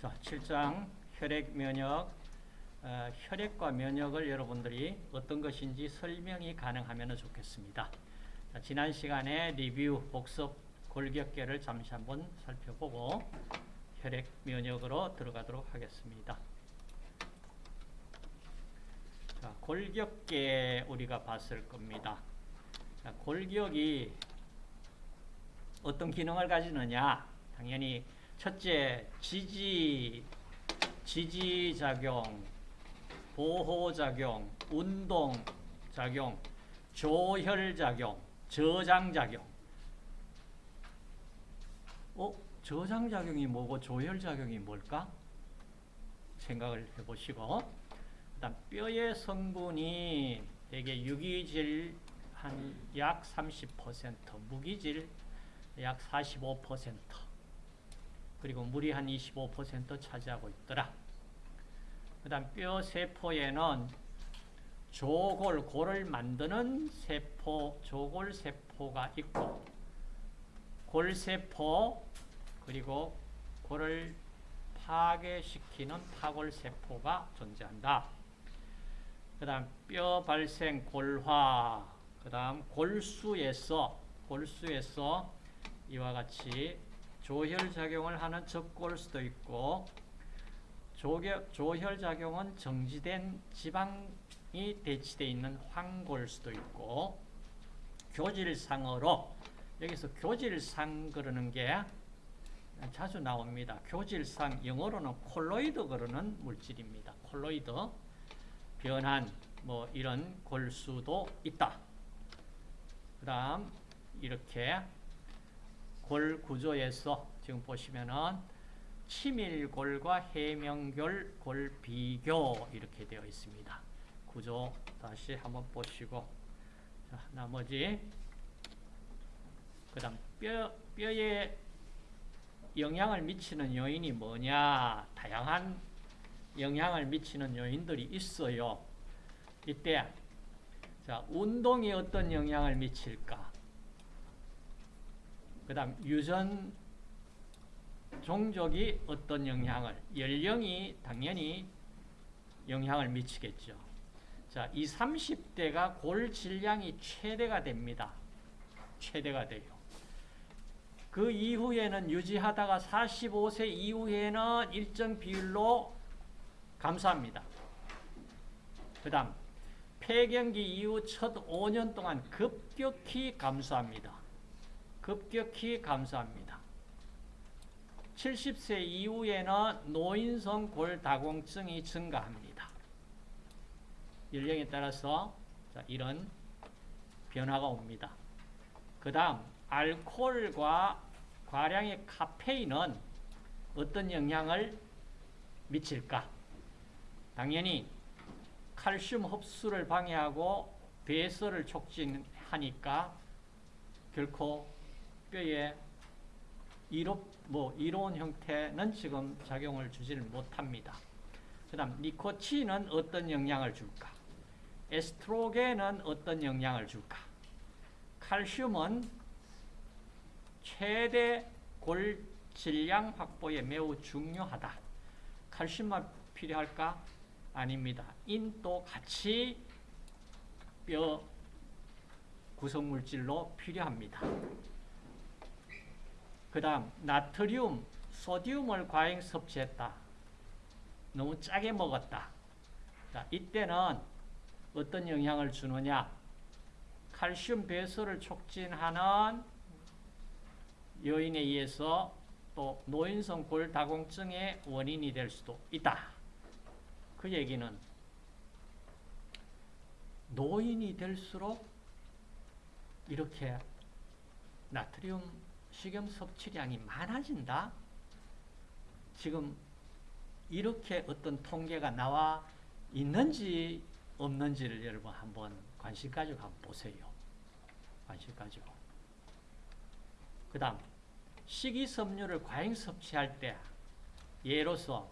자, 7장 혈액 면역 어, 혈액과 면역을 여러분들이 어떤 것인지 설명이 가능하면 좋겠습니다. 자, 지난 시간에 리뷰, 복습, 골격계를 잠시 한번 살펴보고 혈액 면역으로 들어가도록 하겠습니다. 자, 골격계 우리가 봤을 겁니다. 자, 골격이 어떤 기능을 가지느냐? 당연히 첫째, 지지, 지지작용, 보호작용, 운동작용, 조혈작용, 저장작용. 어? 저장작용이 뭐고 조혈작용이 뭘까? 생각을 해보시고 그 다음 뼈의 성분이 대개 유기질 한 약 30%, 무기질 약 45%, 그리고 물이 한 25% 차지하고 있더라. 그 다음 뼈 세포에는 조골, 골을 만드는 세포, 조골 세포가 있고 골세포, 그리고 골을 파괴시키는 파골 세포가 존재한다. 그 다음 뼈 발생 골화, 그 다음 골수에서 골수에서 이와 같이 조혈작용을 하는 적골 수도 있고 조혈작용은 정지된 지방이 대치되어 있는 황골 수도 있고 교질상으로 여기서 교질상 그러는 게 자주 나옵니다. 교질상 영어로는 콜로이드 그러는 물질입니다. 콜로이드 변한 뭐 이런 골수도 있다. 그 다음 이렇게 골 구조에서 지금 보시면은 치밀골과 해명골 골 비교 이렇게 되어 있습니다. 구조 다시 한번 보시고 자, 나머지 그 다음 뼈, 뼈에 영향을 미치는 요인이 뭐냐 다양한 영향을 미치는 요인들이 있어요. 이때 자 운동이 어떤 영향을 미칠까 그 다음 유전 종족이 어떤 영향을 연령이 당연히 영향을 미치겠죠. 자, 이 30대가 골 질량이 최대가 됩니다. 최대가 돼요. 그 이후에는 유지하다가 45세 이후에는 일정 비율로 감소합니다. 그 다음 폐경기 이후 첫 5년 동안 급격히 감소합니다. 급격히 감소합니다. 70세 이후에는 노인성 골다공증이 증가합니다. 연령에 따라서 이런 변화가 옵니다. 그 다음 알코올과 과량의 카페인은 어떤 영향을 미칠까? 당연히 칼슘 흡수를 방해하고 배설을 촉진하니까 결코 뼈에 이로, 뭐 이로운 형태는 지금 작용을 주지를 못합니다. 그 다음 니코틴은 어떤 영향을 줄까? 에스트로겐은 어떤 영향을 줄까? 칼슘은 최대 골 질량 확보에 매우 중요하다. 칼슘만 필요할까? 아닙니다. 인도 같이 뼈 구성물질로 필요합니다. 그 다음 나트륨, 소디움을 과잉 섭취했다. 너무 짜게 먹었다. 자, 이때는 어떤 영향을 주느냐? 칼슘 배설을 촉진하는 요인에 의해서 또 노인성 골다공증의 원인이 될 수도 있다. 그 얘기는 노인이 될수록 이렇게 나트륨 식염 섭취량이 많아진다. 지금 이렇게 어떤 통계가 나와 있는지 없는지를 여러분 한번 관심 가지고 한번 보세요. 관심 가지고. 그 다음 식이섬유를 과잉 섭취할 때 예로서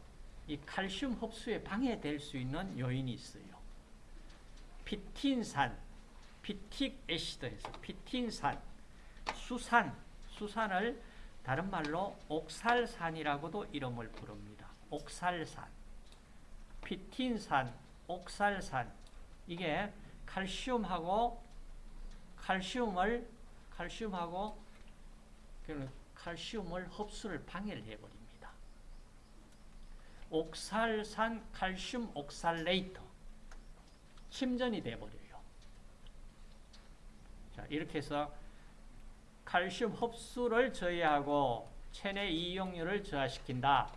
이 칼슘 흡수에 방해될 수 있는 요인이 있어요. 피틴산, 피틱 애시드에서 피틴산, 수산, 수산을 다른 말로 옥살산이라고도 이름을 부릅니다. 옥살산, 피틴산, 옥살산 이게 칼슘하고 칼슘을 칼슘하고 칼슘을 흡수를 방해를 해버립니다. 옥살산 칼슘 옥살레이터 침전이 돼버려요. 자 이렇게 해서 칼슘 흡수를 저해하고 체내 이용률을 저하시킨다.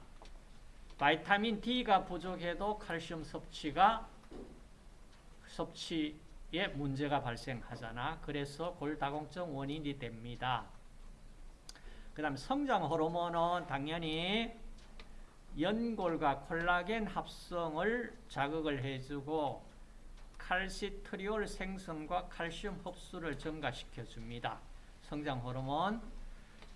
바이타민 D가 부족해도 칼슘 섭취가 섭취에 문제가 발생하잖아. 그래서 골다공증 원인이 됩니다. 그 다음 성장 호르몬은 당연히 연골과 콜라겐 합성을 자극을 해주고 칼시트리올 생성과 칼슘 흡수를 증가시켜 줍니다. 성장 호르몬.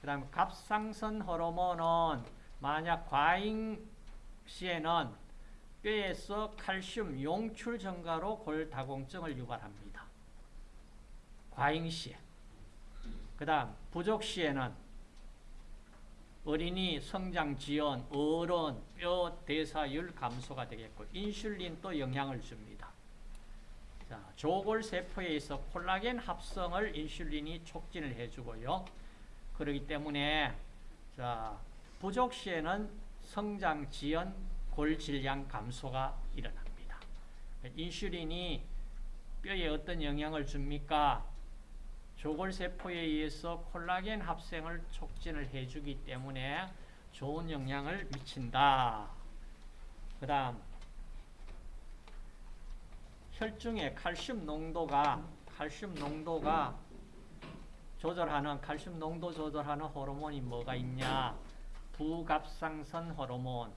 그 다음에 갑상선 호르몬은 만약 과잉 시에는 뼈에서 칼슘 용출 증가로 골다공증을 유발합니다. 과잉 시에. 그 다음 부족 시에는 어린이 성장 지연, 어른, 뼈 대사율 감소가 되겠고 인슐린도 영향을 줍니다. 자, 조골 세포에 있어 콜라겐 합성을 인슐린이 촉진을 해주고요. 그렇기 때문에 자, 부족 시에는 성장 지연, 골 질량 감소가 일어납니다. 인슐린이 뼈에 어떤 영향을 줍니까? 조골세포에 의해서 콜라겐 합성을 촉진을 해주기 때문에 좋은 영향을 미친다. 그 다음 혈중의 칼슘 농도가 칼슘 농도가 조절하는 칼슘 농도 조절하는 호르몬이 뭐가 있냐? 부갑상선 호르몬.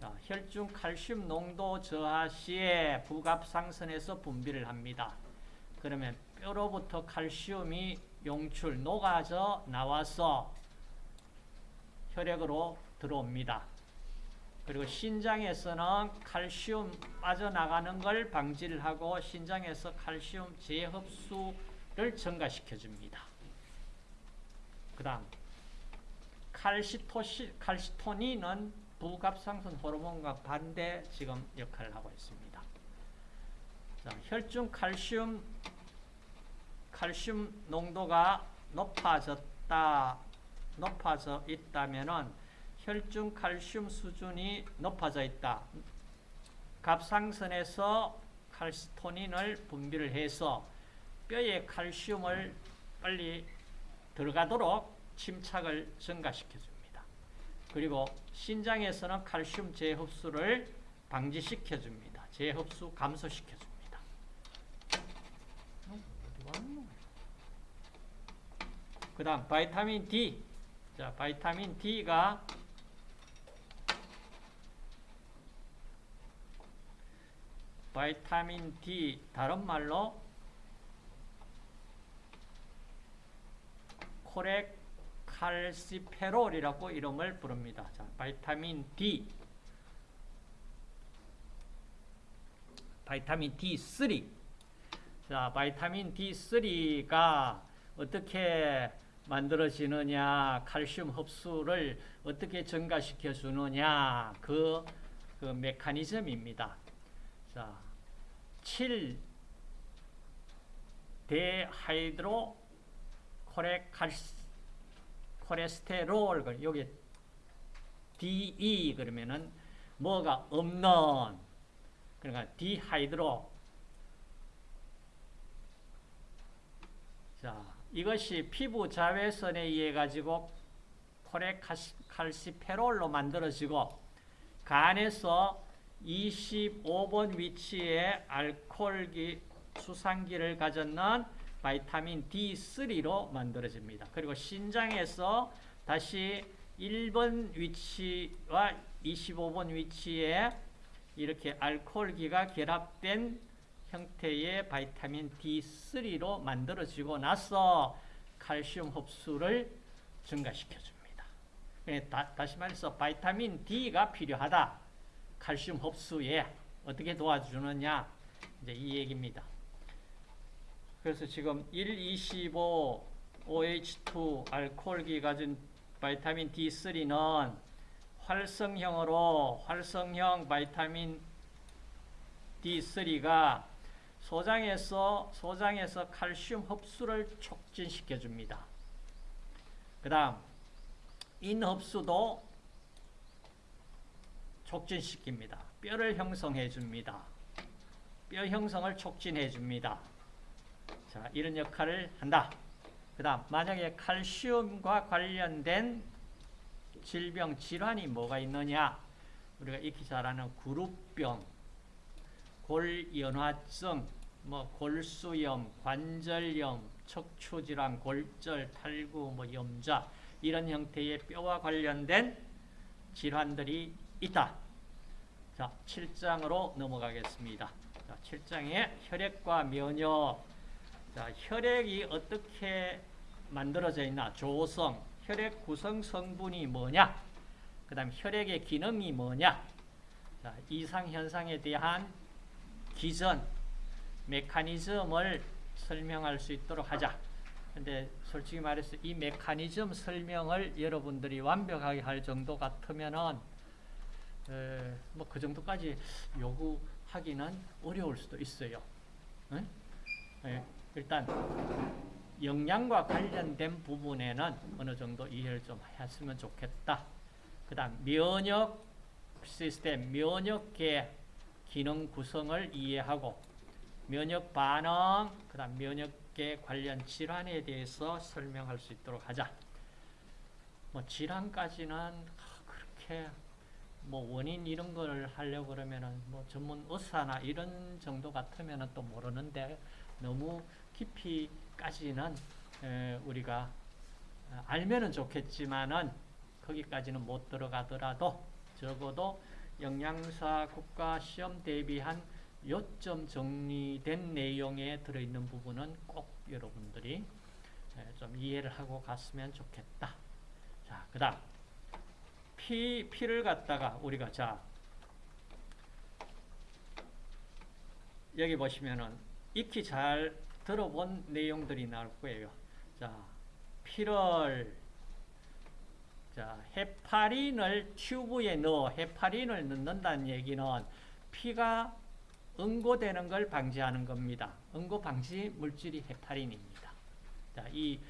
자, 혈중 칼슘 농도 저하 시에 부갑상선에서 분비를 합니다. 그러면 뼈로부터 칼슘이 용출, 녹아져 나와서 혈액으로 들어옵니다. 그리고 신장에서는 칼슘 빠져나가는 걸 방지를 하고 신장에서 칼슘 재흡수를 증가시켜 줍니다. 그 다음 칼시토시, 칼시토닌은 부갑상선 호르몬과 반대 지금 역할을 하고 있습니다. 자, 혈중 칼슘 칼슘 농도가 높아졌다, 높아져 있다면은 혈중 칼슘 수준이 높아져 있다. 갑상선에서 칼시토닌을 분비를 해서 뼈에 칼슘을 빨리 들어가도록 침착을 증가시켜 줍니다. 그리고 신장에서는 칼슘 재흡수를 방지시켜 줍니다. 재흡수 감소시켜 줍니다. 그 다음 vitamin D 자 vitamin D가 vitamin D 다른 말로 코렉칼시페롤이라고 이름을 부릅니다. 자, vitamin D vitamin D3 자, 바이타민 D3가 어떻게 만들어지느냐, 칼슘 흡수를 어떻게 증가시켜 주느냐, 그, 그 메커니즘입니다. 자, 7 데하이드로 콜레스테롤, 여기 DE 그러면은 뭐가 없는, 그러니까 dehydro 자, 이것이 피부 자외선에 의해 가지고 코레칼시페롤로 만들어지고 간에서 25번 위치에 알코올기 수산기를 가졌는 vitamin D3로 만들어집니다. 그리고 신장에서 다시 1번 위치와 25번 위치에 이렇게 알코올기가 결합된 형태의 바이타민 D3로 만들어지고 나서 칼슘 흡수를 증가시켜 줍니다. 다, 시 말해서 바이타민 D가 필요하다. 칼슘 흡수에 어떻게 도와주느냐 이제 이 얘기입니다. 그래서 지금 125 OH2 알코올기 가진 바이타민 D3는 활성형으로 활성형 바이타민 D3가 소장에서 소장에서 칼슘 흡수를 촉진시켜 줍니다. 그다음 인흡수도 촉진시킵니다. 뼈를 형성해 줍니다. 뼈 형성을 촉진해 줍니다. 자, 이런 역할을 한다. 그 다음 만약에 칼슘과 관련된 질병 질환이 뭐가 있느냐? 우리가 익히 잘 아는 구루병, 골연화증, 뭐 골수염, 관절염, 척추질환, 골절, 탈구, 뭐 염좌 이런 형태의 뼈와 관련된 질환들이 있다. 자, 7장으로 넘어가겠습니다. 자, 7장에 혈액과 면역. 자, 혈액이 어떻게 만들어져 있나? 조성, 혈액 구성 성분이 뭐냐? 그 다음 혈액의 기능이 뭐냐? 자, 이상 현상에 대한 기전 메커니즘을 설명할 수 있도록 하자. 근데 솔직히 말해서 이 메커니즘 설명을 여러분들이 완벽하게 할 정도 같으면은 뭐 그 정도까지 요구하기는 어려울 수도 있어요. 응? 예, 일단 영양과 관련된 부분에는 어느 정도 이해를 좀 했으면 좋겠다. 그 다음 면역 시스템, 면역계 기능 구성을 이해하고 면역 반응, 그 다음 면역계 관련 질환에 대해서 설명할 수 있도록 하자. 뭐 질환까지는 그렇게 뭐 원인 이런 걸 하려고 그러면은 뭐 전문 의사나 이런 정도 같으면은 또 모르는데 너무 깊이까지는 우리가 알면은 좋겠지만은 거기까지는 못 들어가더라도 적어도 영양사 국가 시험 대비한 요점 정리된 내용에 들어있는 부분은 꼭 여러분들이 좀 이해를 하고 갔으면 좋겠다. 자, 그 다음 피, 피를 갖다가 우리가 자 여기 보시면은 익히 잘 들어본 내용들이 나올 거예요. 자, 피를 자, 헤파린을 튜브에 넣어 헤파린을 넣는다는 얘기는 피가 응고되는 걸 방지하는 겁니다. 응고 방지 물질이 헤파린입니다. 자, 이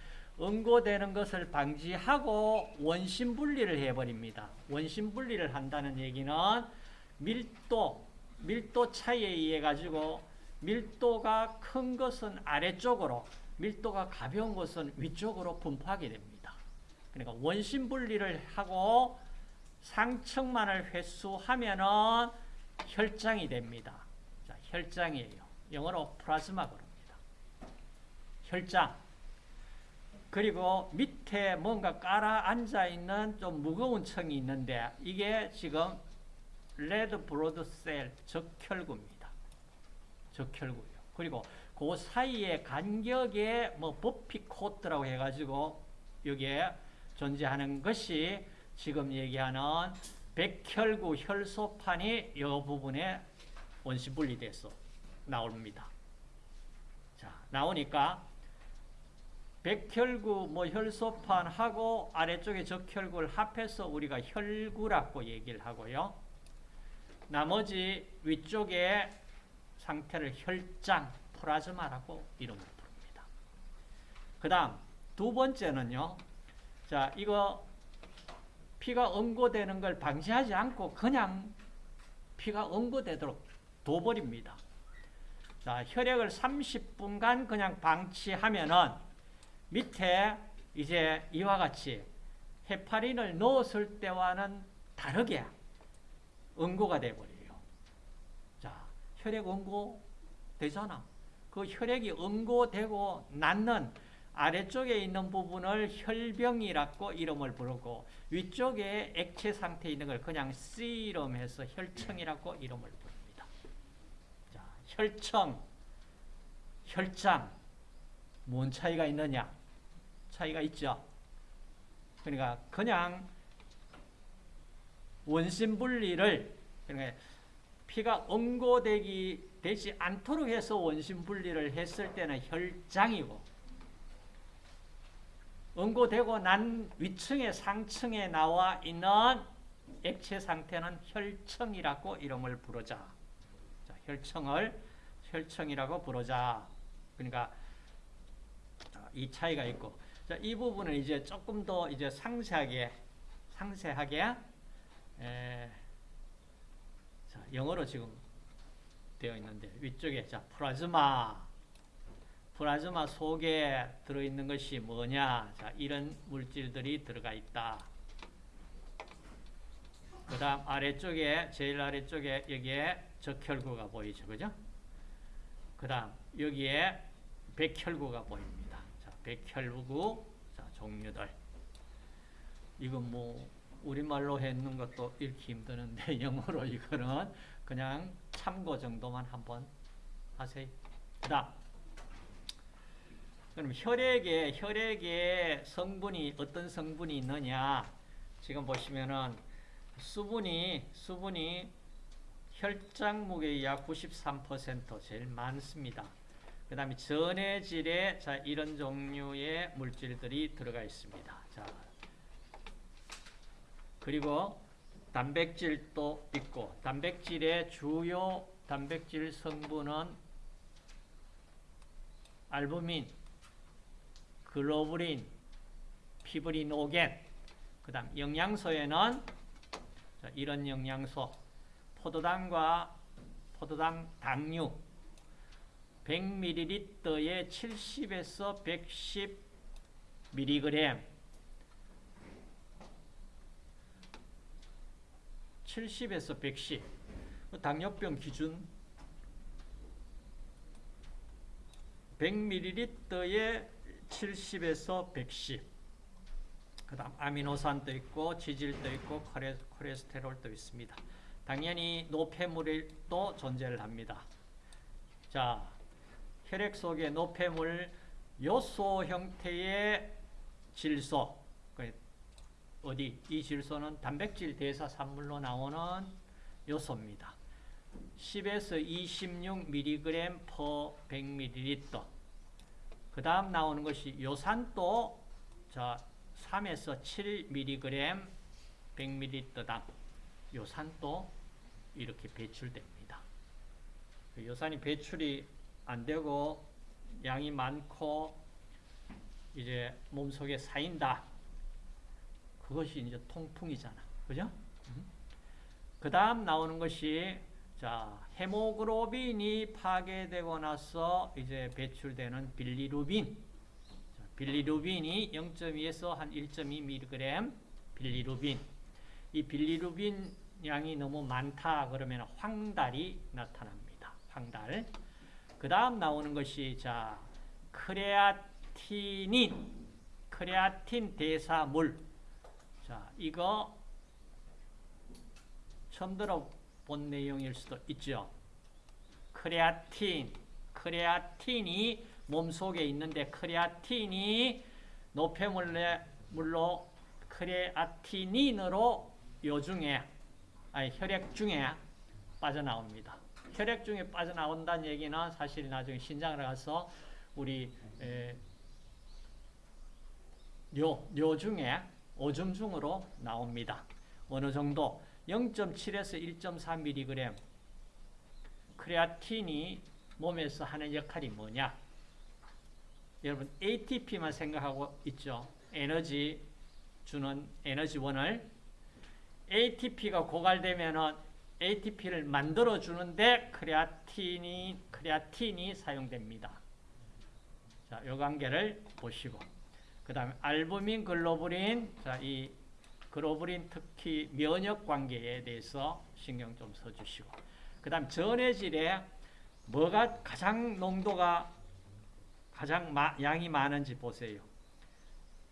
응고되는 것을 방지하고 원심 분리를 해버립니다. 원심 분리를 한다는 얘기는 밀도, 밀도 차이에 의해 가지고 밀도가 큰 것은 아래쪽으로, 밀도가 가벼운 것은 위쪽으로 분포하게 됩니다. 그러니까 원심 분리를 하고 상층만을 회수하면은 혈장이 됩니다. 자, 혈장이에요. 영어로 plasma 그럽니다. 혈장. 그리고 밑에 뭔가 가라앉아 있는 좀 무거운 층이 있는데 이게 지금 red blood cell 적혈구입니다. 적혈구요. 그리고 그 사이의 간격에 뭐 buffy coat라고 해가지고 여기에 존재하는 것이 지금 얘기하는 백혈구 혈소판이 이 부분에 원시 분리돼서 나옵니다. 자, 나오니까 백혈구 뭐 혈소판 하고 아래쪽에 적혈구를 합해서 우리가 혈구라고 얘기를 하고요. 나머지 위쪽에 상태를 혈장, 플라즈마라고 이름을 부릅니다. 그 다음 두 번째는요. 자, 이거 피가 응고되는 걸 방지하지 않고 그냥 피가 응고되도록 둬버립니다. 자, 혈액을 30분간 그냥 방치하면은 밑에 이제 이와 같이 헤파린을 넣었을 때와는 다르게 응고가 되어버려요. 자, 혈액 응고 되잖아. 그 혈액이 응고되고 낫는 아래쪽에 있는 부분을 혈병이라고 이름을 부르고 위쪽에 액체 상태에 있는 걸 그냥 씨름해서 혈청이라고 이름을 부릅니다. 자, 혈청, 혈장, 뭔 차이가 있느냐? 차이가 있죠. 그러니까 그냥 원심 분리를 그러니까 피가 응고되기 되지 않도록 해서 원심 분리를 했을 때는 혈장이고 응고되고 난 위층에 상층에 나와 있는 액체 상태는 혈청이라고 이름을 부르자. 자, 혈청을 혈청이라고 부르자. 그러니까 자, 이 차이가 있고, 자, 이 부분은 이제 조금 더 이제 상세하게 상세하게 에, 자, 영어로 지금 되어 있는데 위쪽에 자 플라즈마. 플라즈마 속에 들어있는 것이 뭐냐? 자 이런 물질들이 들어가 있다. 그 다음 아래쪽에 제일 아래쪽에 여기에 적혈구가 보이죠. 그죠? 그 다음 여기에 백혈구가 보입니다. 자 백혈구 자 종류들 이건 뭐 우리말로 했는 것도 읽기 힘드는데 영어로 이거는 그냥 참고 정도만 한번 하세요. 그다음 그럼 혈액에 혈액에 성분이 어떤 성분이 있느냐? 지금 보시면은 수분이 수분이 혈장 무게의 약 93% 제일 많습니다. 그 다음에 전해질에 자 이런 종류의 물질들이 들어가 있습니다. 자 그리고 단백질도 있고 단백질의 주요 단백질 성분은 알부민, 글로불린, 피브리노겐 그 다음 영양소에는 이런 영양소 포도당과 포도당 당류 100ml에 70에서 110mg 70에서 110. 당뇨병 기준 100ml에 70에서 110. 그 다음 아미노산도 있고 지질도 있고 콜레스테롤도 있습니다. 당연히 노폐물도 존재를 합니다. 자, 혈액 속에 노폐물 요소 형태의 질소 어디 이 질소는 단백질 대사 산물로 나오는 요소입니다. 10에서 26mg per 100ml. 그 다음 나오는 것이 요산도 자 3에서 7mg 100ml당 요산도 이렇게 배출됩니다. 그 요산이 배출이 안 되고 양이 많고 이제 몸속에 쌓인다. 그것이 이제 통풍이잖아. 그죠? 그 다음 나오는 것이 자 헤모글로빈이 파괴되고 나서 이제 배출되는 빌리루빈. 자, 빌리루빈이 0.2에서 한 1.2mg 빌리루빈. 이 빌리루빈 양이 너무 많다 그러면 황달이 나타납니다. 황달. 그 다음 나오는 것이 자 크레아티닌, 크레아틴 대사물. 자, 이거 처음 들어본 내용일 수도 있죠. 크레아틴, 크레아틴이 몸속에 있는데 크레아틴이 노폐물로 크레아티닌으로 요중에 아니 혈액 중에 빠져나옵니다. 혈액 중에 빠져나온다는 얘기는 사실 나중에 신장을 가서 우리 에, 뇨, 뇨 중에 오줌 중으로 나옵니다. 어느 정도 0.7에서 1.4mg 크레아틴이 몸에서 하는 역할이 뭐냐? 여러분 ATP만 생각하고 있죠. 에너지 주는 에너지원을 ATP가 고갈되면은 ATP를 만들어 주는데 크레아틴이 크레아틴이 사용됩니다. 자, 요 관계를 보시고 그다음에 알부민, 글로불린 자, 이 글로불린 특히 면역 관계에 대해서 신경 좀 써 주시고 그 다음 전해질에 뭐가 가장 농도가 가장 마, 양이 많은지 보세요.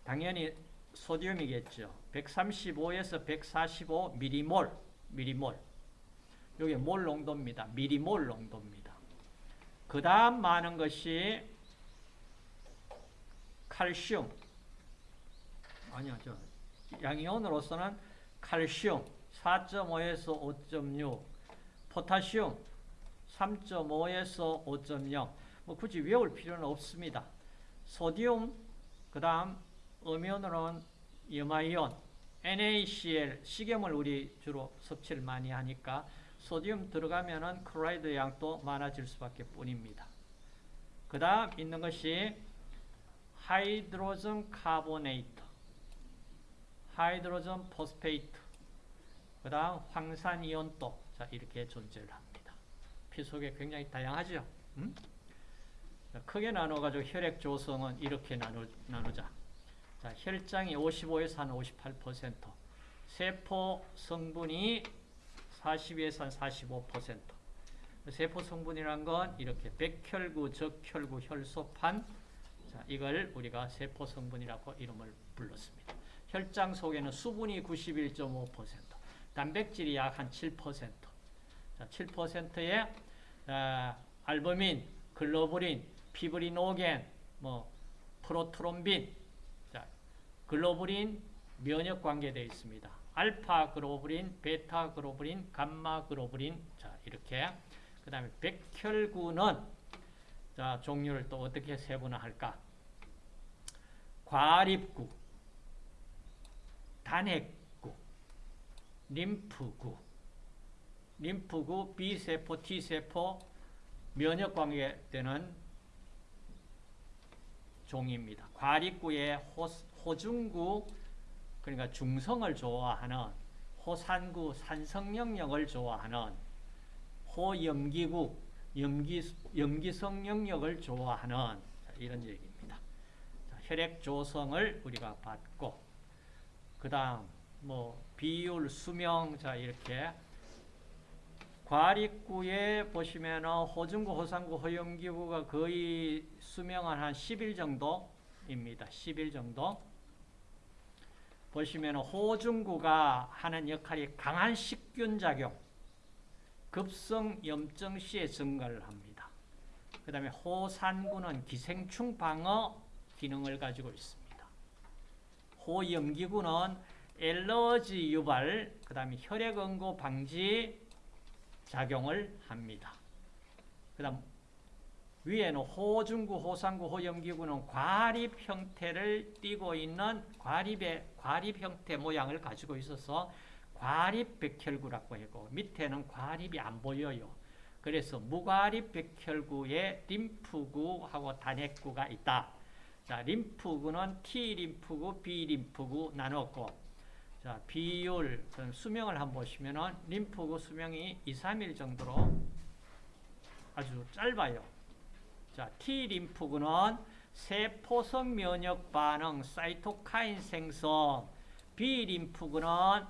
당연히 소디움이겠죠. 135에서 145 미리몰, 미리몰. 이게 몰 농도입니다. 미리몰 농도입니다. 그 다음 많은 것이 칼슘. 아니요, 저 양이온으로서는 칼슘 4.5에서 5.6, 포타슘 3.5에서 5.0. 뭐 굳이 외울 필요는 없습니다. sodium, 그 다음 음이온으로는 염화이온 NaCl, 식염을 우리 주로 섭취를 많이 하니까 sodium 들어가면은 chloride 양도 많아질 수밖에 뿐입니다. 그 다음 있는 것이 hydrogen carbonate, hydrogen phosphate, 그 다음 황산이온도 자, 이렇게 존재를 합니다. 피 속에 굉장히 다양하죠. 음? 자, 크게 나눠가지고 혈액 조성은 이렇게 나누, 나누자. 자, 혈장이 55에서 한 58%, 세포 성분이 42에서 한 45%. 세포 성분이란 건 이렇게 백혈구, 적혈구, 혈소판, 자, 이걸 우리가 세포 성분이라고 이름을 불렀습니다. 혈장 속에는 수분이 91.5%, 단백질이 약 한 7%, 자, 7%의 아, 알부민, 글로불린, 피브리노겐, 뭐 프로트롬빈, 자, 글로불린 면역 관계되어 있습니다. 알파 글로불린, 베타 글로불린, 감마 글로불린, 자 이렇게 그 다음에 백혈구는 자 종류를 또 어떻게 세분화할까? 과립구, 단핵구, 림프구, 림프구, B세포, T세포, 면역관계되는 종입니다. 과립구의 호, 호중구, 그러니까 중성을 좋아하는 호산구, 산성영역을 좋아하는 호염기구, 염기, 염기성 영역을 좋아하는 이런 얘기입니다. 자, 혈액 조성을 우리가 받고 그 다음 뭐 비율, 수명 자 이렇게 과립구에 보시면 호중구, 호산구, 호염기구가 거의 수명은 한 10일 정도입니다. 10일 정도. 보시면 호중구가 하는 역할이 강한 식균 작용, 급성 염증 시에 증가를 합니다. 그 다음에 호산구는 기생충 방어 기능을 가지고 있습니다. 호염기구는 엘러지 유발, 그 다음에 혈액 응고 방지 작용을 합니다. 그 다음 위에는 호중구, 호산구, 호염기구는 과립 형태를 띠고 있는 과립의 과립 형태 모양을 가지고 있어서 과립 백혈구라고 하고 밑에는 과립이 안 보여요. 그래서 무과립 백혈구에 림프구하고 단핵구가 있다. 자, 림프구는 T 림프구, B 림프구 나눴고 자, 비율 수명을 한번 보시면은 림프구 수명이 2, 3일 정도로 아주 짧아요. 자, T 림프구는 세포성 면역 반응, 사이토카인 생성, B 림프구는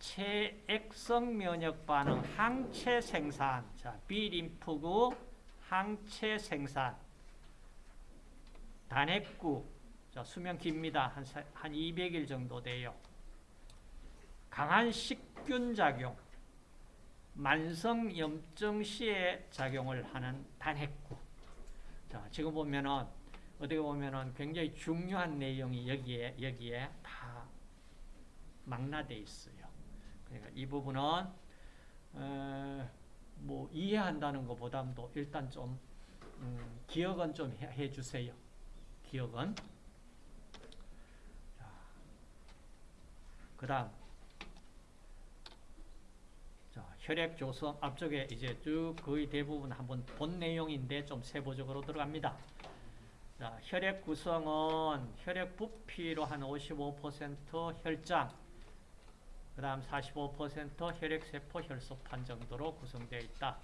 체액성 면역 반응, 항체 생산. 자, B 림프구 항체 생산. 단핵구. 자, 수명 깁니다. 한, 한 200일 정도 돼요. 강한 식균 작용. 만성 염증 시에 작용을 하는 단핵구. 자, 지금 보면은 어떻게 보면은 굉장히 중요한 내용이 여기에 여기에 다 망라돼 있어요. 그러니까 이 부분은 어, 뭐 이해한다는 것보다도 일단 좀 음, 기억은 좀 해 주세요. 기억은. 그 다음 혈액 조성 앞쪽에 이제 쭉 거의 대부분 한번 본 내용인데 좀 세부적으로 들어갑니다. 자, 혈액 구성은 혈액 부피로 한 55% 혈장, 그 다음 45% 혈액세포, 혈소판 정도로 구성되어 있다.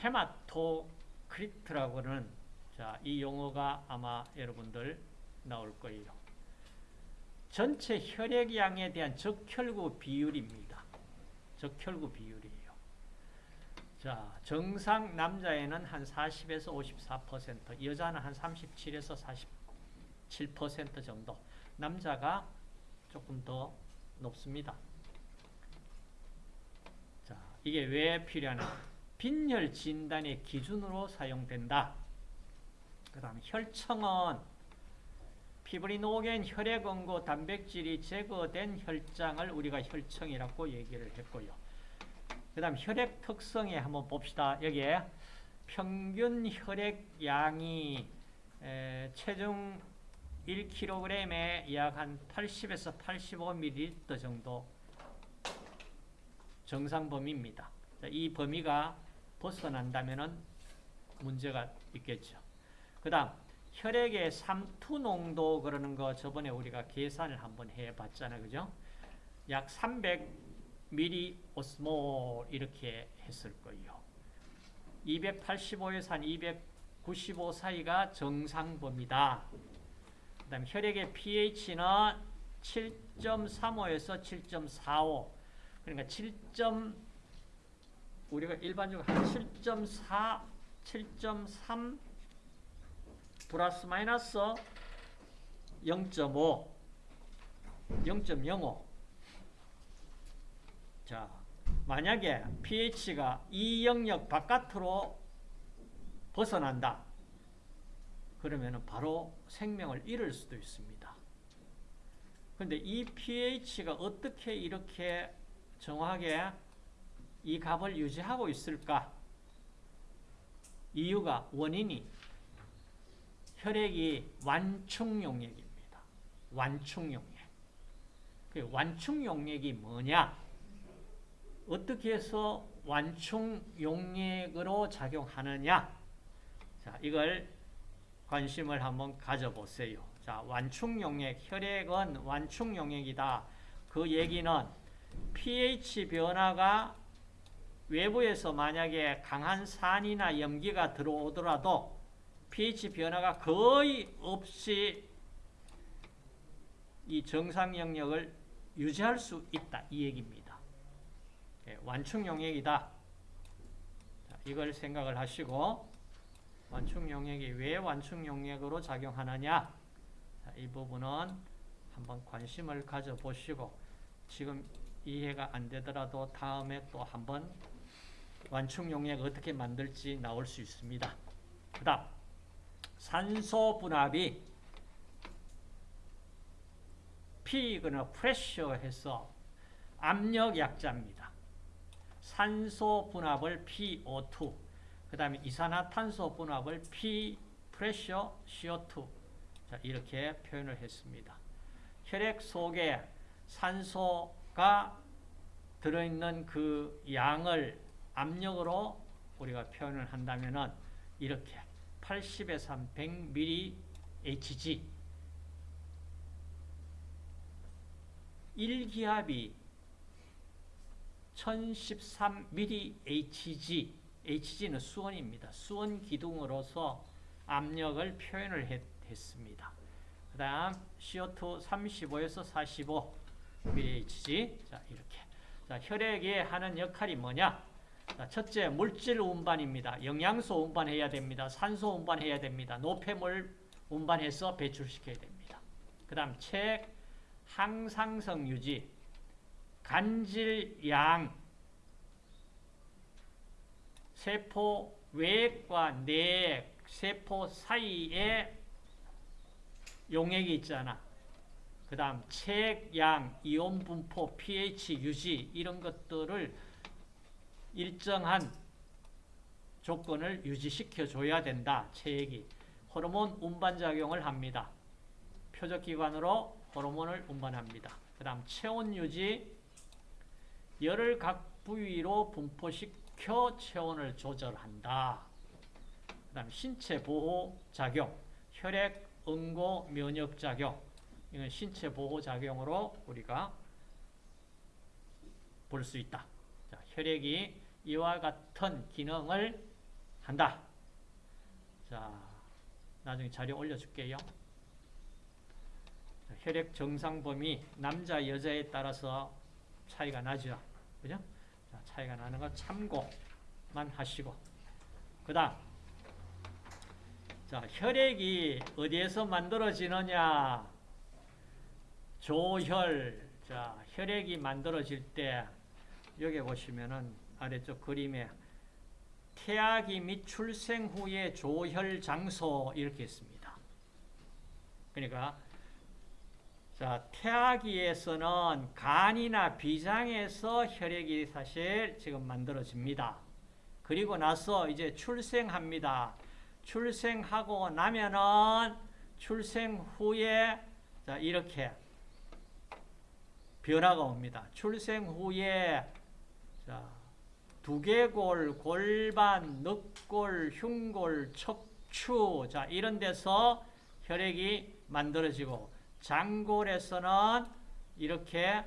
헤마토크리트라고 는 자, 이 용어가 아마 여러분들 나올 거예요. 전체 혈액량에 대한 적혈구 비율입니다. 적혈구 비율이에요. 자, 정상 남자에는 한 40에서 54%, 여자는 한 37에서 47% 정도. 남자가 조금 더 높습니다. 자, 이게 왜 필요하냐? 빈혈 진단의 기준으로 사용된다. 그 다음 혈청은 피브리노겐 혈액 응고 단백질이 제거된 혈장을 우리가 혈청이라고 얘기를 했고요. 그 다음 혈액 특성에 한번 봅시다. 여기에 평균 혈액 양이 체중 1kg에 약 한 80에서 85ml 정도 정상 범위입니다. 자, 이 범위가 벗어난다면 문제가 있겠죠. 그 다음 혈액의 삼투 농도 그러는 거 저번에 우리가 계산을 한번 해봤잖아요. 그죠? 약 300ml 오스몰 이렇게 했을 거예요. 285에서 한295 사이가 정상 범위다. 그 다음 혈액의 pH는 7.35에서 7.45 그러니까 7. 우리가 일반적으로 한 7.4, 7.3 플러스 마이너스 0.5, 0.05. 자, 만약에 pH가 이 영역 바깥으로 벗어난다. 그러면 바로 생명을 잃을 수도 있습니다. 그런데 이 pH가 어떻게 이렇게 정확하게 이 값을 유지하고 있을까? 이유가 원인이 혈액이 완충용액입니다. 완충용액. 그 완충용액이 뭐냐? 어떻게 해서 완충용액으로 작용하느냐? 자, 이걸 관심을 한번 가져보세요. 자, 완충용액, 혈액은 완충용액이다. 그 얘기는 pH 변화가 외부에서 만약에 강한 산이나 염기가 들어오더라도 pH 변화가 거의 없이 이 정상 영역을 유지할 수 있다. 이 얘기입니다. 예, 완충 용액이다. 자, 이걸 생각을 하시고 완충 용액이 왜 완충 용액으로 작용하느냐? 자, 이 부분은 한번 관심을 가져보시고 지금 이해가 안 되더라도 다음에 또 한번 완충 용액 어떻게 만들지 나올 수 있습니다. 그 다음 산소 분압이 P이거나 프레셔 해서 압력 약자입니다. 산소 분압을 PO2 그 다음에 이산화탄소 분압을 P 프레셔 CO2 자, 이렇게 표현을 했습니다. 혈액 속에 산소가 들어있는 그 양을 압력으로 우리가 표현을 한다면 이렇게 80에서 한 100ml Hg. 1기압이 1013ml Hg. Hg는 수온입니다. 수온 기둥으로서 압력을 표현을 했, 습니다. 그 다음 CO2 35에서 45 mHg 자 이렇게. 자 혈액에 하는 역할이 뭐냐 자, 첫째 물질 운반입니다. 영양소 운반해야 됩니다. 산소 운반해야 됩니다. 노폐물 운반해서 배출시켜야 됩니다. 그 다음 책 항상성 유지 간질 양 세포 외액과 내액 세포 사이에 용액이 있잖아. 그 다음 책, 양, 이온 분포, pH 유지 이런 것들을 일정한 조건을 유지시켜 줘야 된다. 체액이 호르몬 운반작용을 합니다. 표적기관으로 호르몬을 운반합니다. 그 다음 체온 유지 열을 각 부위로 분포시켜 체온을 조절한다. 그 다음 신체 보호 작용 혈액 응고 면역 작용 이건 신체 보호 작용으로 우리가 볼 수 있다. 자, 혈액이 이와 같은 기능을 한다. 자, 나중에 자료 올려줄게요. 자, 혈액 정상 범위 남자 여자에 따라서 차이가 나죠. 그죠? 자, 차이가 나는 거 참고만 하시고 그다음 자, 혈액이 어디에서 만들어지느냐? 조혈. 자, 혈액이 만들어질 때 여기 보시면은 아래쪽 그림에 태아기 및 출생 후의 조혈 장소 이렇게 있습니다. 그러니까 자, 태아기에서는 간이나 비장에서 혈액이 사실 지금 만들어집니다. 그리고 나서 이제 출생합니다. 출생하고 나면은 출생 후에 자 이렇게 변화가 옵니다. 출생 후에 자 두개골, 골반, 늑골, 흉골, 척추 자 이런 데서 혈액이 만들어지고 장골에서는 이렇게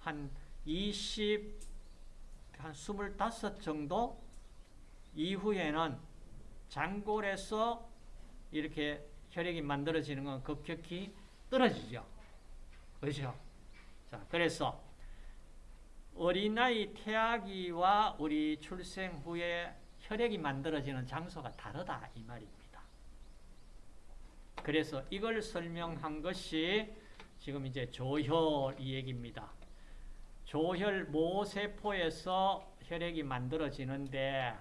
한 20, 한 25 정도 이후에는 장골에서 이렇게 혈액이 만들어지는 건 급격히 떨어지죠. 그렇죠? 자, 그래서 어린아이 태아기와 우리 출생 후에 혈액이 만들어지는 장소가 다르다 이 말입니다. 그래서 이걸 설명한 것이 지금 이제 조혈 이 얘기입니다. 조혈 모세포에서 혈액이 만들어지는데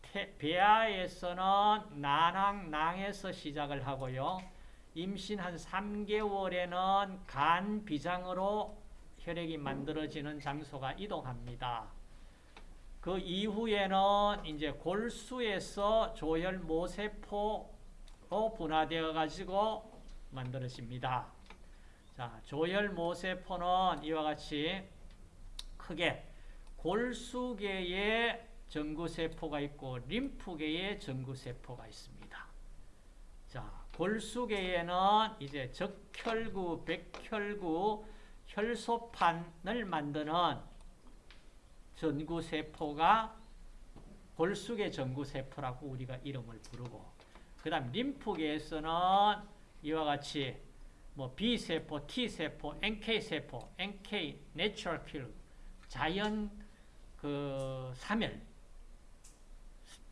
태, 배아에서는 난항, 낭에서 시작을 하고요. 임신 한 3개월에는 간 비장으로 혈액이 만들어지는 장소가 이동합니다. 그 이후에는 이제 골수에서 조혈 모세포로 분화되어 가지고 만들어집니다. 자, 조혈 모세포는 이와 같이 크게 골수계에 전구세포가 있고 림프계에 전구세포가 있습니다. 자, 골수계에는 이제 적혈구, 백혈구, 혈소판을 만드는 전구세포가 골수계 전구세포라고 우리가 이름을 부르고 그 다음 림프계에서는 이와 같이 뭐 B세포, T세포, NK세포, NK, Natural Kill, 자연 그 사멸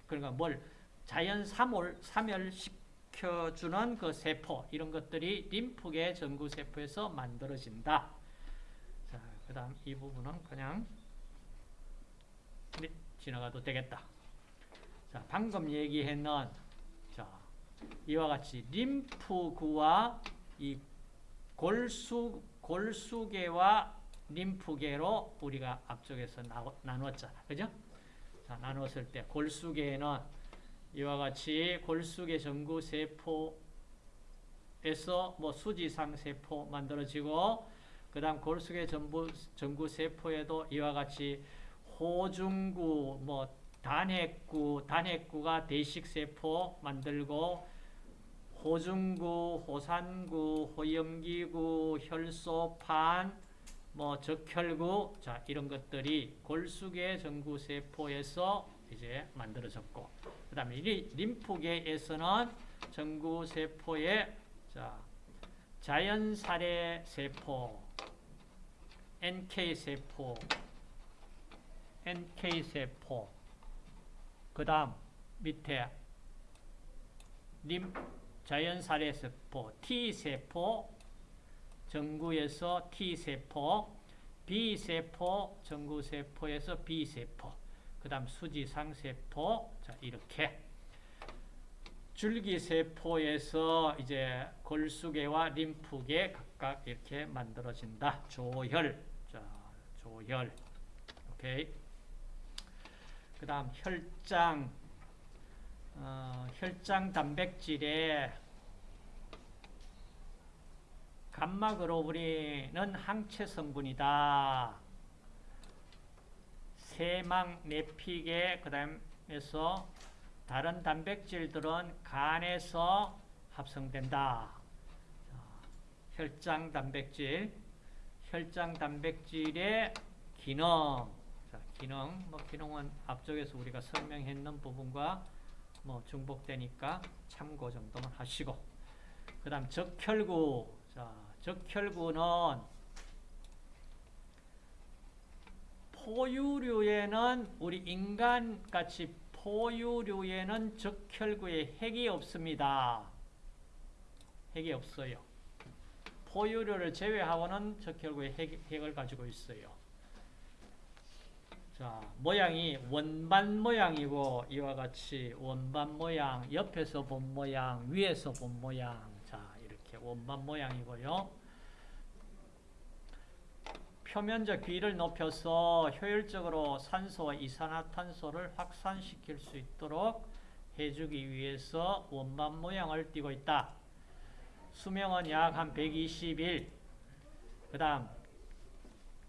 그러니까 뭘 자연 사몰, 사멸시켜주는 그 세포 이런 것들이 림프계 전구세포에서 만들어진다. 자, 그 다음 이 부분은 그냥 지나가도 되겠다. 자, 방금 얘기했는 자, 이와 같이 림프구와 이 골수 골수계와 림프계로 우리가 앞쪽에서 나누었잖아. 그죠? 자, 나누었을 때 골수계에는 이와 같이 골수계 전구 세포에서 뭐 수지상 세포 만들어지고 그 다음 골수계 전부 전구 세포에도 이와 같이 호중구 뭐 단핵구 단핵구가 대식 세포 만들고 호중구, 호산구, 호염기구, 혈소판, 뭐 적혈구, 자 이런 것들이 골수계 전구세포에서 이제 만들어졌고, 그 다음에 림프계에서는 전구세포의 자 자연살해 세포, NK 세포, NK 세포, 그 다음 밑에 림 자연살해세포, T세포, 전구에서 T세포, B세포, 전구세포에서 B세포, 그 다음 수지상세포, 자, 이렇게. 줄기세포에서 이제 골수계와 림프계 각각 이렇게 만들어진다. 조혈. 자, 조혈. 오케이. 그 다음 혈장. 어, 혈장 단백질에 감마그로불린은 항체 성분이다. 세망 내피계 그다음에서 다른 단백질들은 간에서 합성된다. 혈장 단백질, 혈장 단백질의 기능, 자, 기능, 뭐 기능은 앞쪽에서 우리가 설명했는 부분과 뭐 중복되니까 참고 정도만 하시고 그 다음 적혈구 자 적혈구는 포유류에는 우리 인간같이 포유류에는 적혈구에 핵이 없습니다. 핵이 없어요. 포유류를 제외하고는 적혈구에 핵, 핵을 가지고 있어요. 자, 모양이 원반 모양이고 이와 같이 원반 모양, 옆에서 본 모양, 위에서 본 모양. 자, 이렇게 원반 모양이고요. 표면적 비를 높여서 효율적으로 산소와 이산화탄소를 확산시킬 수 있도록 해주기 위해서 원반 모양을 띠고 있다. 수명은 약 한 120일. 그 다음,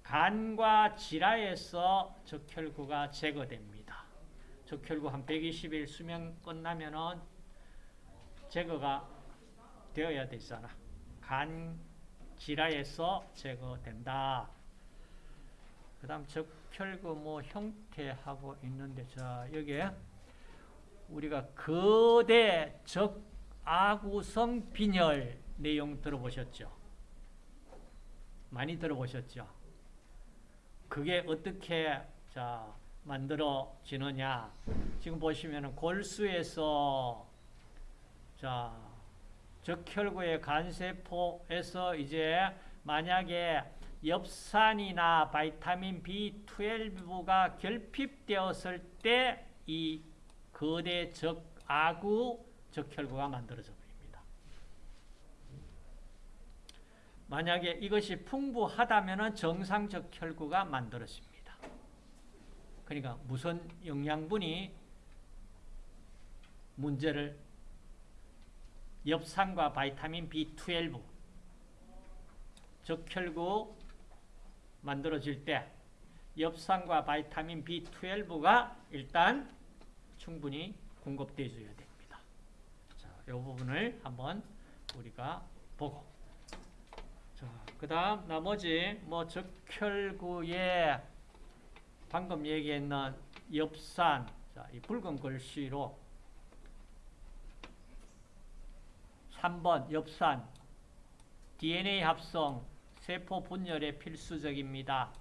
간과 지라에서 적혈구가 제거됩니다. 적혈구 한 120일 수명 끝나면은 제거가 되어야 되잖아. 간 지라에서 제거된다. 그 다음 적혈구 뭐 형태하고 있는데 자 여기에 우리가 거대 적 아구성 빈혈 내용 들어보셨죠? 많이 들어보셨죠? 그게 어떻게 자 만들어지느냐? 지금 보시면은 골수에서 자 적혈구의 간세포에서 이제 만약에 엽산이나 바이타민 B12가 결핍되었을 때 이 거대 적 아구 적혈구가 만들어져 버립니다. 만약에 이것이 풍부하다면 정상 적혈구가 만들어집니다. 그러니까 무슨 영양분이 문제를 엽산과 바이타민 B12 적혈구 만들어질 때 엽산과 바이타민 B12가 일단 충분히 공급되어 줘야 됩니다. 자, 이 부분을 한번 우리가 보고 자, 그다음 나머지 뭐 적혈구에 방금 얘기했는 엽산 자, 이 붉은 글씨로 3번 엽산 DNA 합성 세포 분열에 필수적입니다.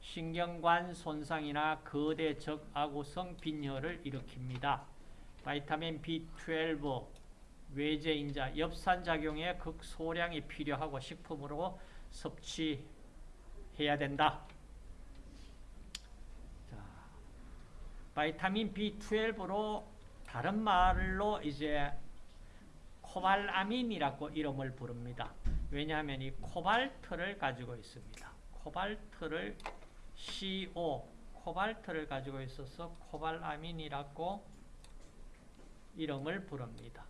신경관 손상이나 거대 적 아구성 빈혈을 일으킵니다. 바이타민 B12 외제인자 엽산 작용에 극소량이 필요하고 식품으로 섭취해야 된다. 자, 바이타민 B12로 다른 말로 이제 코발아민이라고 이름을 부릅니다. 왜냐하면 이 코발트를 가지고 있습니다. 코발트를 CO, 코발트를 가지고 있어서 코발아민이라고 이름을 부릅니다.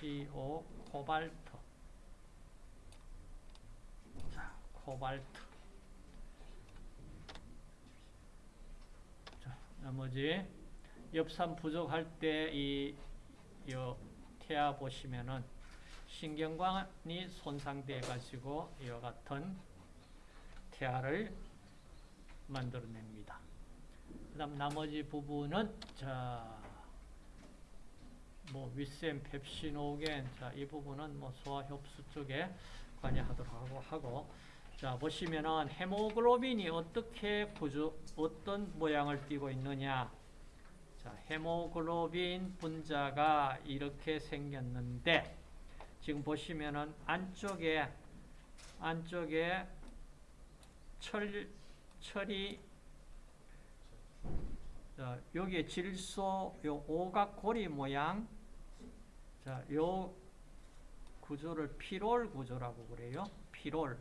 CO, 코발트. 자, 코발트. 자, 나머지 엽산 부족할 때 이 태아 보시면은 신경관이 손상돼 가지고 이와 같은 태아를 만들어냅니다. 그다음 나머지 부분은 자, 뭐 위센, 펩시노겐, 자, 이 부분은 뭐 소화 흡수 쪽에 관여하도록 하고 하고 자, 보시면은 헤모글로빈이 어떻게 구조 어떤 모양을 띠고 있느냐? 자, 헤모글로빈 분자가 이렇게 생겼는데 지금 보시면은 안쪽에 안쪽에 철 철이 자, 여기에 질소 요 오각고리 모양 자, 요 구조를 피롤 구조라고 그래요. 피롤.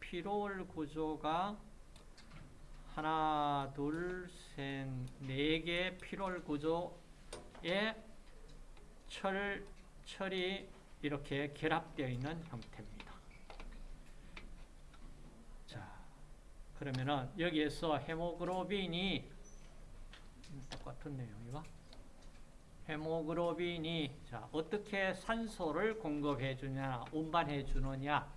피롤 구조가 하나, 둘, 셋, 네 개 피롤 구조에 철, 철이 이렇게 결합되어 있는 형태입니다. 자, 그러면은 여기에서 헤모글로빈이 똑같은 내용이가 헤모글로빈이 자, 어떻게 산소를 공급해 주냐, 운반해 주느냐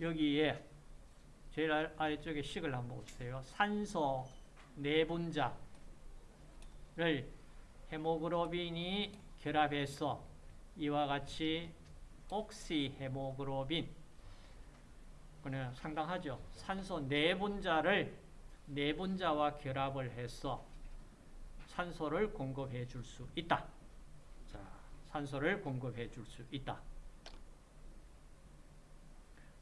여기에 제일 아래쪽에 식을 한번 보세요. 산소 내분자를 헤모글로빈이 결합해서 이와 같이 옥시헤모글로빈 그냥 상당하죠. 산소 내분자를 내분자와 결합을 해서 산소를 공급해 줄 수 있다. 자, 산소를 공급해 줄 수 있다.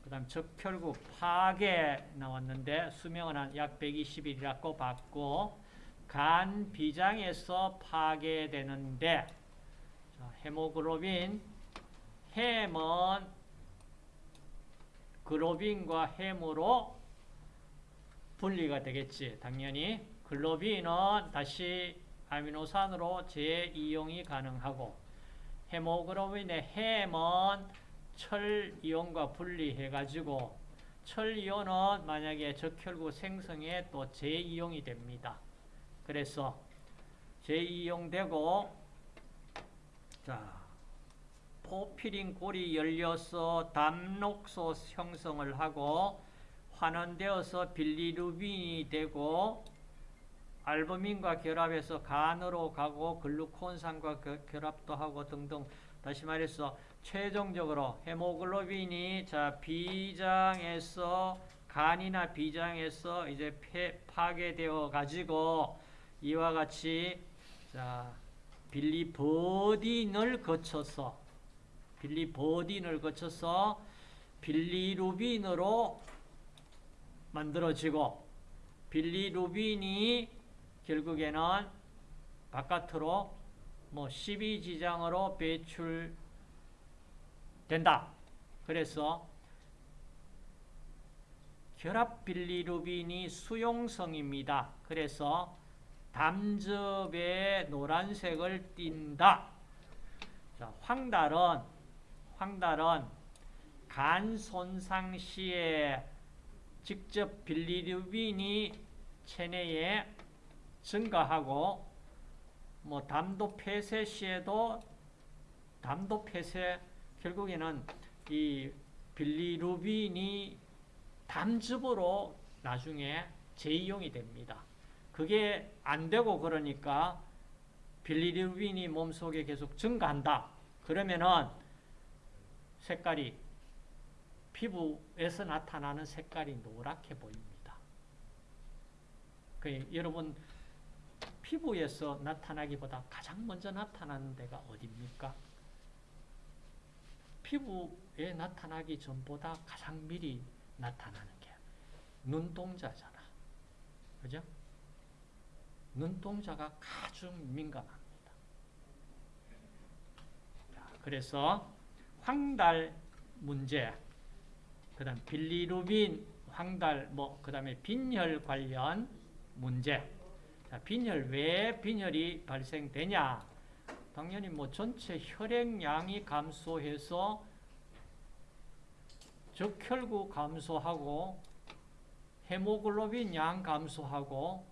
그 다음 적혈구 파괴 나왔는데 수명은 한 약 120일이라고 봤고 간 비장에서 파괴되는데 자, 헤모글로빈 햄은 글로빈과 햄으로 분리가 되겠지 당연히 글로빈은 다시 아미노산으로 재이용이 가능하고 헤모글로빈의 햄은 철 이온과 분리해 가지고 철 이온은 만약에 적혈구 생성에 또 재이용이 됩니다. 그래서 재이용되고 자 포피린 골이 열려서 담록소 형성을 하고 환원되어서 빌리루빈이 되고 알부민과 결합해서 간으로 가고 글루콘산과 결합도 하고 등등. 다시 말해서 최종적으로 헤모글로빈이 자 비장에서 간이나 비장에서 이제 폐, 파괴되어 가지고 이와 같이 자 빌리버딘을 거쳐서 빌리버딘을 거쳐서 빌리루빈으로 만들어지고 빌리 루빈이 결국에는 바깥으로 뭐 12지장으로 배출된다. 그래서 결합 빌리루빈이 수용성입니다. 그래서 담즙에 노란색을 띈다. 자, 황달은 황달은 간 손상 시에 직접 빌리루빈이 체내에 증가하고 뭐 담도 폐쇄 시에도 담도 폐쇄 결국에는 이 빌리루빈이 담즙으로 나중에 재이용이 됩니다. 그게 안 되고 그러니까 빌리루빈이 몸속에 계속 증가한다. 그러면은 색깔이 피부에서 나타나는 색깔이 노랗게 보입니다. 그 여러분 피부에서 나타나기보다 가장 먼저 나타나는 데가 어디입니까? 피부에 나타나기 전보다 가장 미리 나타나는 게 눈동자잖아. 그죠? 눈동자가 아주 민감합니다. 자, 그래서 황달 문제, 그 다음 빌리루빈, 황달, 뭐, 그 다음에 빈혈 관련 문제. 자, 빈혈, 왜 빈혈이 발생되냐? 당연히 뭐 전체 혈액량이 감소해서 적혈구 감소하고 헤모글로빈 양 감소하고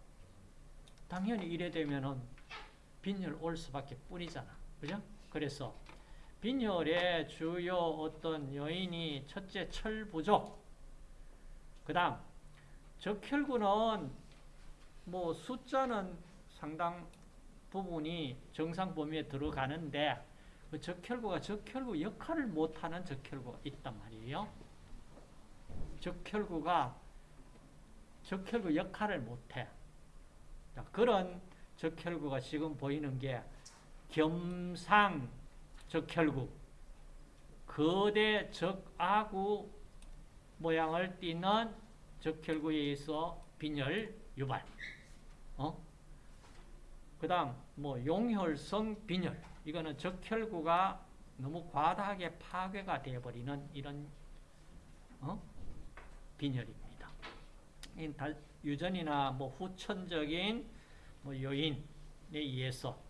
당연히 이래 되면은 빈혈 올 수밖에 뿐이잖아. 그죠? 그래서 빈혈의 주요 어떤 요인이 첫째 철 부족. 그 다음 적혈구는 뭐 숫자는 상당 부분이 정상 범위에 들어가는데 그 적혈구가 적혈구 역할을 못하는 적혈구가 있단 말이에요. 적혈구가 적혈구 역할을 못해. 그런 적혈구가 지금 보이는 게 겸상 적혈구, 거대 적아구 모양을 띠는 적혈구에 의해서 빈혈 유발. 어? 그 다음, 뭐, 용혈성 빈혈. 이거는 적혈구가 너무 과다하게 파괴가 되어버리는 이런, 어? 빈혈입니다. 유전이나 뭐 후천적인 뭐 요인에 의해서.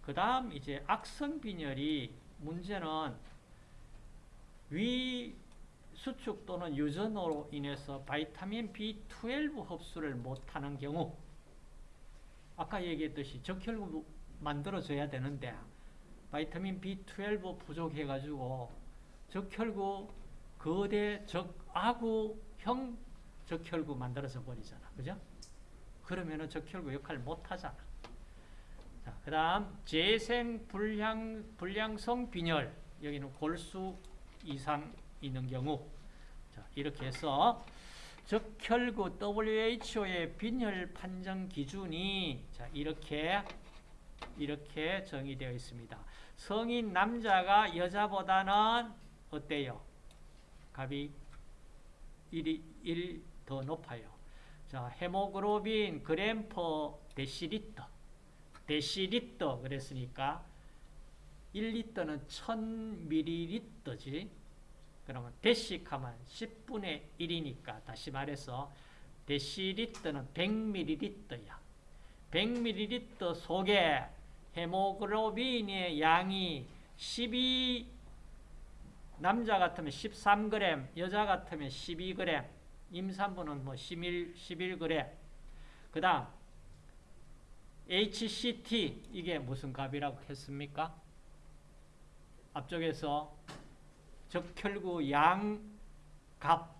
그 다음, 이제 악성 빈혈이 문제는 위 수축 또는 유전으로 인해서 바이타민 B12 흡수를 못하는 경우 아까 얘기했듯이 적혈구 만들어져야 되는데 바이타민 B12 부족해가지고 적혈구 거대 적아구형 적혈구 만들어져 버리잖아. 그죠? 그러면은 적혈구 역할을 못 하잖아. 자, 그 다음, 재생 불량, 불량성 빈혈. 여기는 골수 이상 있는 경우. 자, 이렇게 해서 적혈구 WHO의 빈혈 판정 기준이 자, 이렇게 이렇게 정의되어 있습니다. 성인 남자가 여자보다는 어때요? 값이 1이 1 더 높아요. 자, 헤모글로빈 그램 per 데시리터. 데시리터 그랬으니까 1리터는 1000ml지. 그러면 데시 하면 10분의 1이니까 다시 말해서 데시리터는 100ml야. 100ml 속에 헤모글로빈의 양이 12 남자 같으면 13g, 여자 같으면 12g, 임산부는 뭐 11, 11g. 그다음 HCT 이게 무슨 값이라고 했습니까? 앞쪽에서 적혈구 양값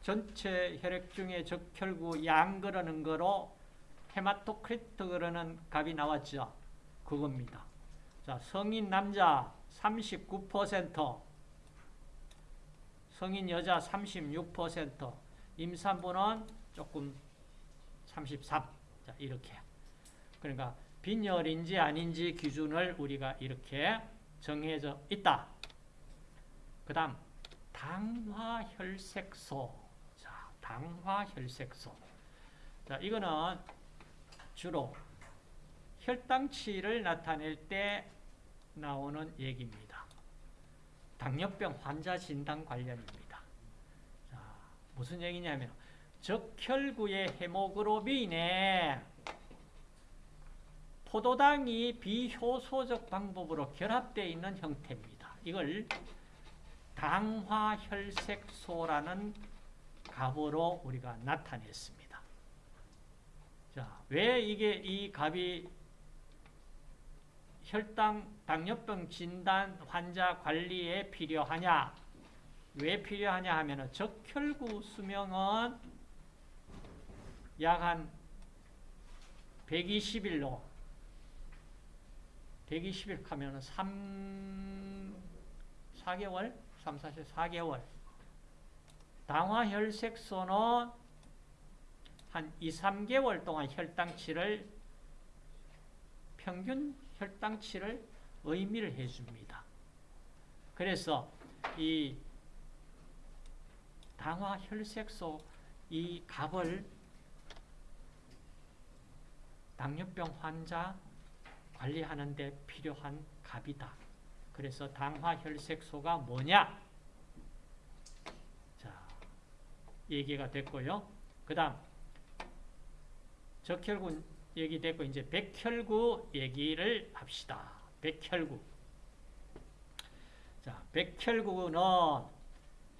전체 혈액 중에 적혈구 양 그러는 거로 헤마토크리트 그러는 값이 나왔죠. 그겁니다. 자, 성인 남자 39%, 성인 여자 36%, 임산부는 조금 33. 자, 이렇게. 그러니까 빈혈인지 아닌지 기준을 우리가 이렇게 정해져 있다. 그 다음 당화혈색소. 자, 당화혈색소. 자, 이거는 주로 혈당치를 나타낼 때 나오는 얘기입니다. 당뇨병 환자 진단 관련입니다. 자, 무슨 얘기냐면 적혈구의 헤모글로빈에 포도당이 비효소적 방법으로 결합되어 있는 형태입니다. 이걸 당화혈색소라는 값으로 우리가 나타냈습니다. 자, 왜 이게 이 값이 혈당 당뇨병 진단 환자 관리에 필요하냐? 왜 필요하냐 하면은 적혈구 수명은 약 한 120일로 120일 하면은 3 4개월, 3, 4, 4개월. 당화혈색소는 한 2, 3개월 동안 혈당치를 평균 혈당치를 의미를 해줍니다. 그래서 이 당화혈색소 이 값을 당뇨병 환자 관리하는 데 필요한 값이다. 그래서 당화혈색소가 뭐냐? 자, 얘기가 됐고요. 그 다음 적혈구 얘기됐고 이제 백혈구 얘기를 합시다. 백혈구. 자, 백혈구는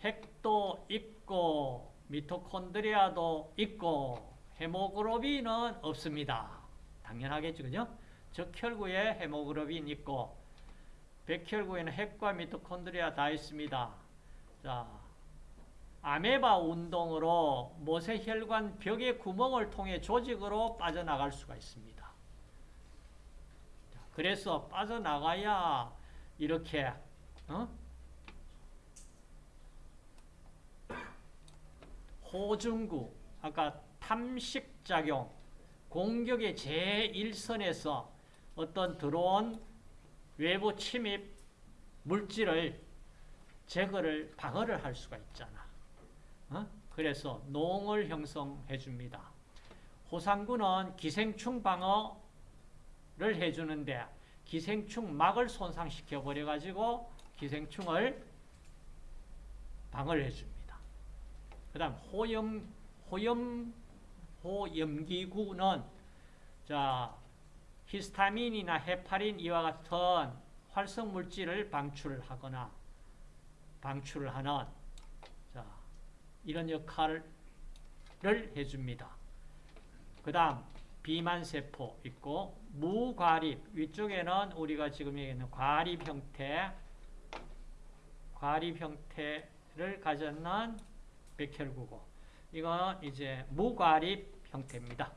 핵도 있고 미토콘드리아도 있고 헤모글로빈은 없습니다. 당연하겠죠, 그죠? 적혈구에 헤모글로빈 있고 백혈구에는 핵과 미토콘드리아 다 있습니다. 자, 아메바 운동으로 모세혈관 벽의 구멍을 통해 조직으로 빠져나갈 수가 있습니다. 그래서 빠져나가야 이렇게 어? 호중구 아까 탐식작용 공격의 제1선에서 어떤 들어온 외부 침입 물질을 제거를 방어를 할 수가 있잖아. 어? 그래서 농을 형성해 줍니다. 호상구는 기생충 방어를 해주는데 기생충 막을 손상시켜 버려 가지고 기생충을 방어를 해줍니다. 그다음 호염 호염 호염기구는 자 히스타민이나 헤파린 이와 같은 활성 물질을 방출하거나 방출을 하는 자, 이런 역할을 해줍니다. 그 다음 비만세포 있고 무과립 위쪽에는 우리가 지금 얘기하는 과립 형태 과립 형태를 가졌는 백혈구고 이건 이제 무과립 형태입니다.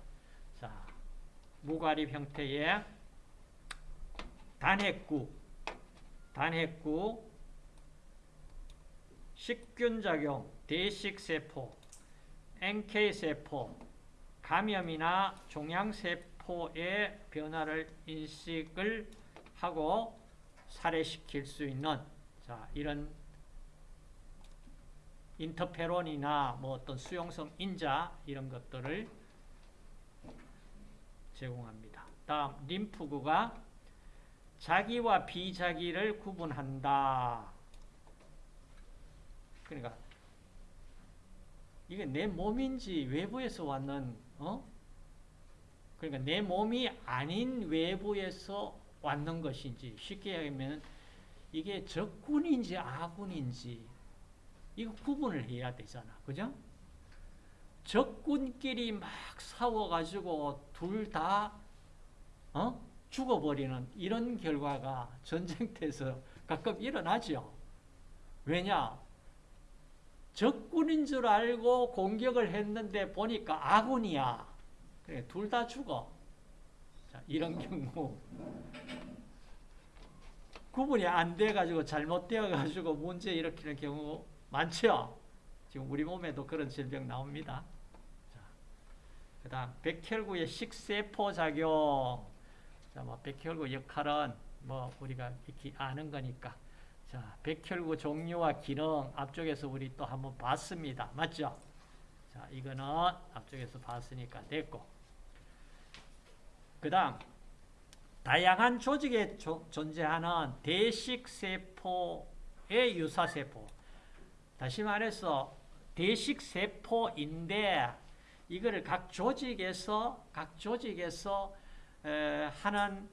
자, 무과립 형태의 단핵구 단핵구 식균작용, 대식세포, NK세포, 감염이나 종양세포의 변화를 인식을 하고 살해시킬 수 있는 자, 이런 인터페론이나 뭐 어떤 수용성 인자 이런 것들을 제공합니다. 다음 림프구가 자기와 비자기를 구분한다. 그러니까 이게 내 몸인지 외부에서 왔는 어? 그러니까 내 몸이 아닌 외부에서 왔는 것인지 쉽게 하면 이게 적군인지 아군인지 이거 구분을 해야 되잖아. 그죠? 적군끼리 막 싸워가지고 둘다 어? 죽어버리는 이런 결과가 전쟁터에서 가끔 일어나죠. 왜냐? 적군인 줄 알고 공격을 했는데 보니까 아군이야. 그래, 둘 다 죽어. 자, 이런 경우. 구분이 안 돼가지고 잘못되어가지고 문제 일으키는 경우 많죠? 지금 우리 몸에도 그런 질병 나옵니다. 그 다음, 백혈구의 식세포 작용. 자, 뭐, 백혈구 역할은 뭐, 우리가 이렇게 아는 거니까. 자, 백혈구 종류와 기능 앞쪽에서 우리 또 한번 봤습니다. 맞죠? 자, 이거는 앞쪽에서 봤으니까 됐고. 그 다음, 다양한 조직에 조, 존재하는 대식세포의 유사세포. 다시 말해서 대식세포인데 이거를 각 조직에서 각 조직에서 에, 하는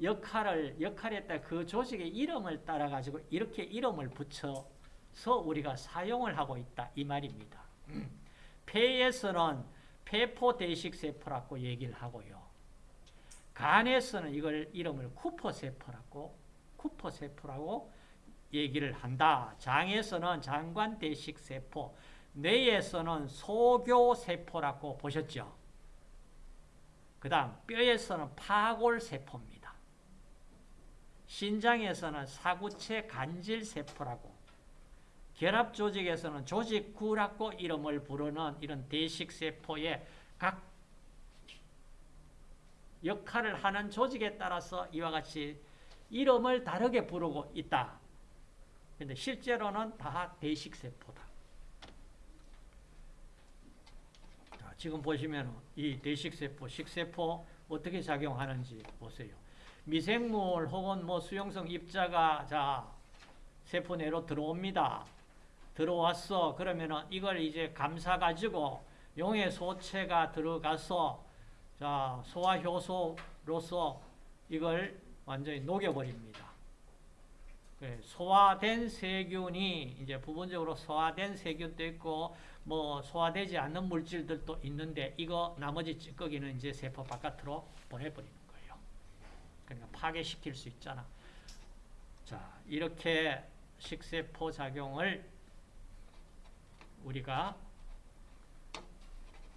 역할을 역할에 따라 그 조직의 이름을 따라 가지고 이렇게 이름을 붙여서 우리가 사용을 하고 있다 이 말입니다. 폐에서는 폐포 대식 세포라고 얘기를 하고요. 간에서는 이걸 이름을 쿠퍼 세포라고 쿠퍼 세포라고 얘기를 한다. 장에서는 장관 대식 세포, 뇌에서는 소교 세포라고 보셨죠? 그 다음 뼈에서는 파골 세포입니다. 신장에서는 사구체 간질 세포라고 결합 조직에서는 조직구라고 이름을 부르는 이런 대식 세포의 각 역할을 하는 조직에 따라서 이와 같이 이름을 다르게 부르고 있다. 근데 실제로는 다 대식 세포다. 자, 지금 보시면 이 대식 세포, 식세포 어떻게 작용하는지 보세요. 미생물 혹은 뭐 수용성 입자가 자 세포 내로 들어옵니다. 들어왔어. 그러면은 이걸 이제 감싸 가지고 용의 소체가 들어가서 자 소화 효소로서 이걸 완전히 녹여버립니다. 소화된 세균이 이제 부분적으로 소화된 세균도 있고 뭐 소화되지 않는 물질들도 있는데 이거 나머지 찌꺼기는 이제 세포 바깥으로 보내버리는 거예요. 그러니까 파괴시킬 수 있잖아. 자 이렇게 식세포 작용을 우리가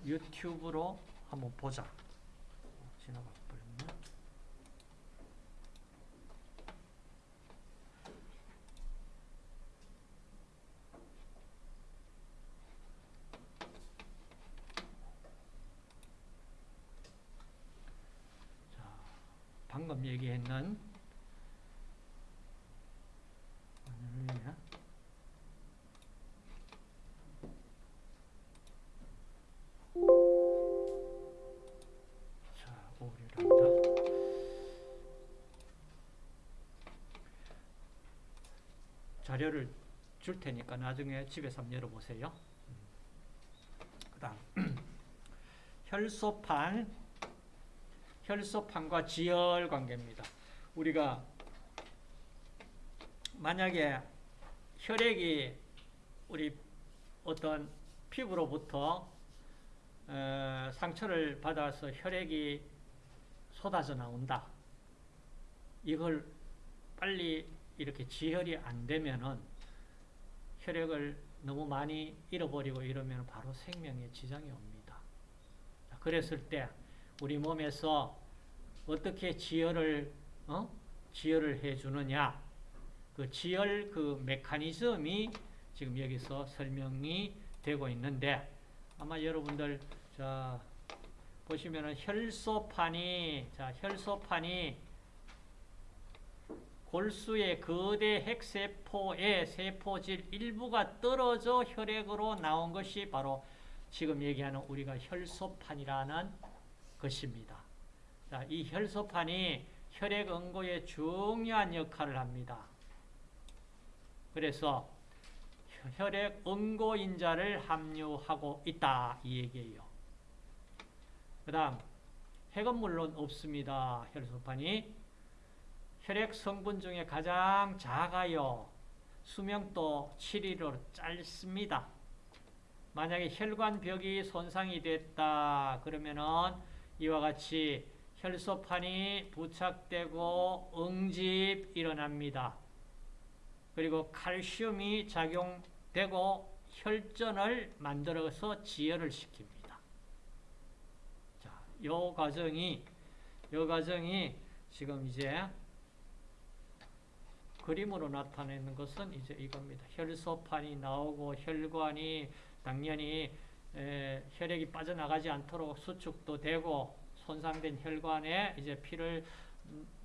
유튜브로 한번 보자. 지나가 버렸나? 자, 방금 얘기했는. 자료를 줄 테니까 나중에 집에서 한번 열어보세요. 그 다음 혈소판 혈소판과 지혈 관계입니다. 우리가 만약에 혈액이 우리 어떤 피부로부터 어, 상처를 받아서 혈액이 쏟아져 나온다. 이걸 빨리 이렇게 지혈이 안 되면은 혈액을 너무 많이 잃어버리고 이러면 바로 생명에 지장이 옵니다. 자, 그랬을 때 우리 몸에서 어떻게 지혈을 어? 지혈을 해주느냐? 그 지혈 그 메커니즘이 지금 여기서 설명이 되고 있는데 아마 여러분들 자 보시면은 혈소판이 자 혈소판이 골수의 거대 핵세포의 세포질 일부가 떨어져 혈액으로 나온 것이 바로 지금 얘기하는 우리가 혈소판이라는 것입니다. 자, 이 혈소판이 혈액 응고에 중요한 역할을 합니다. 그래서 혈액 응고인자를 함유하고 있다 이 얘기예요. 그 다음 핵은 물론 없습니다. 혈소판이 혈액 성분 중에 가장 작아요. 수명도 7일로 짧습니다. 만약에 혈관벽이 손상이 됐다 그러면은 이와 같이 혈소판이 부착되고 응집 일어납니다. 그리고 칼슘이 작용되고 혈전을 만들어서 지혈을 시킵니다. 자, 요 과정이 요 과정이 지금 이제 그림으로 나타내는 것은 이제 이겁니다. 혈소판이 나오고 혈관이 당연히 에, 혈액이 빠져나가지 않도록 수축도 되고 손상된 혈관에 이제 피를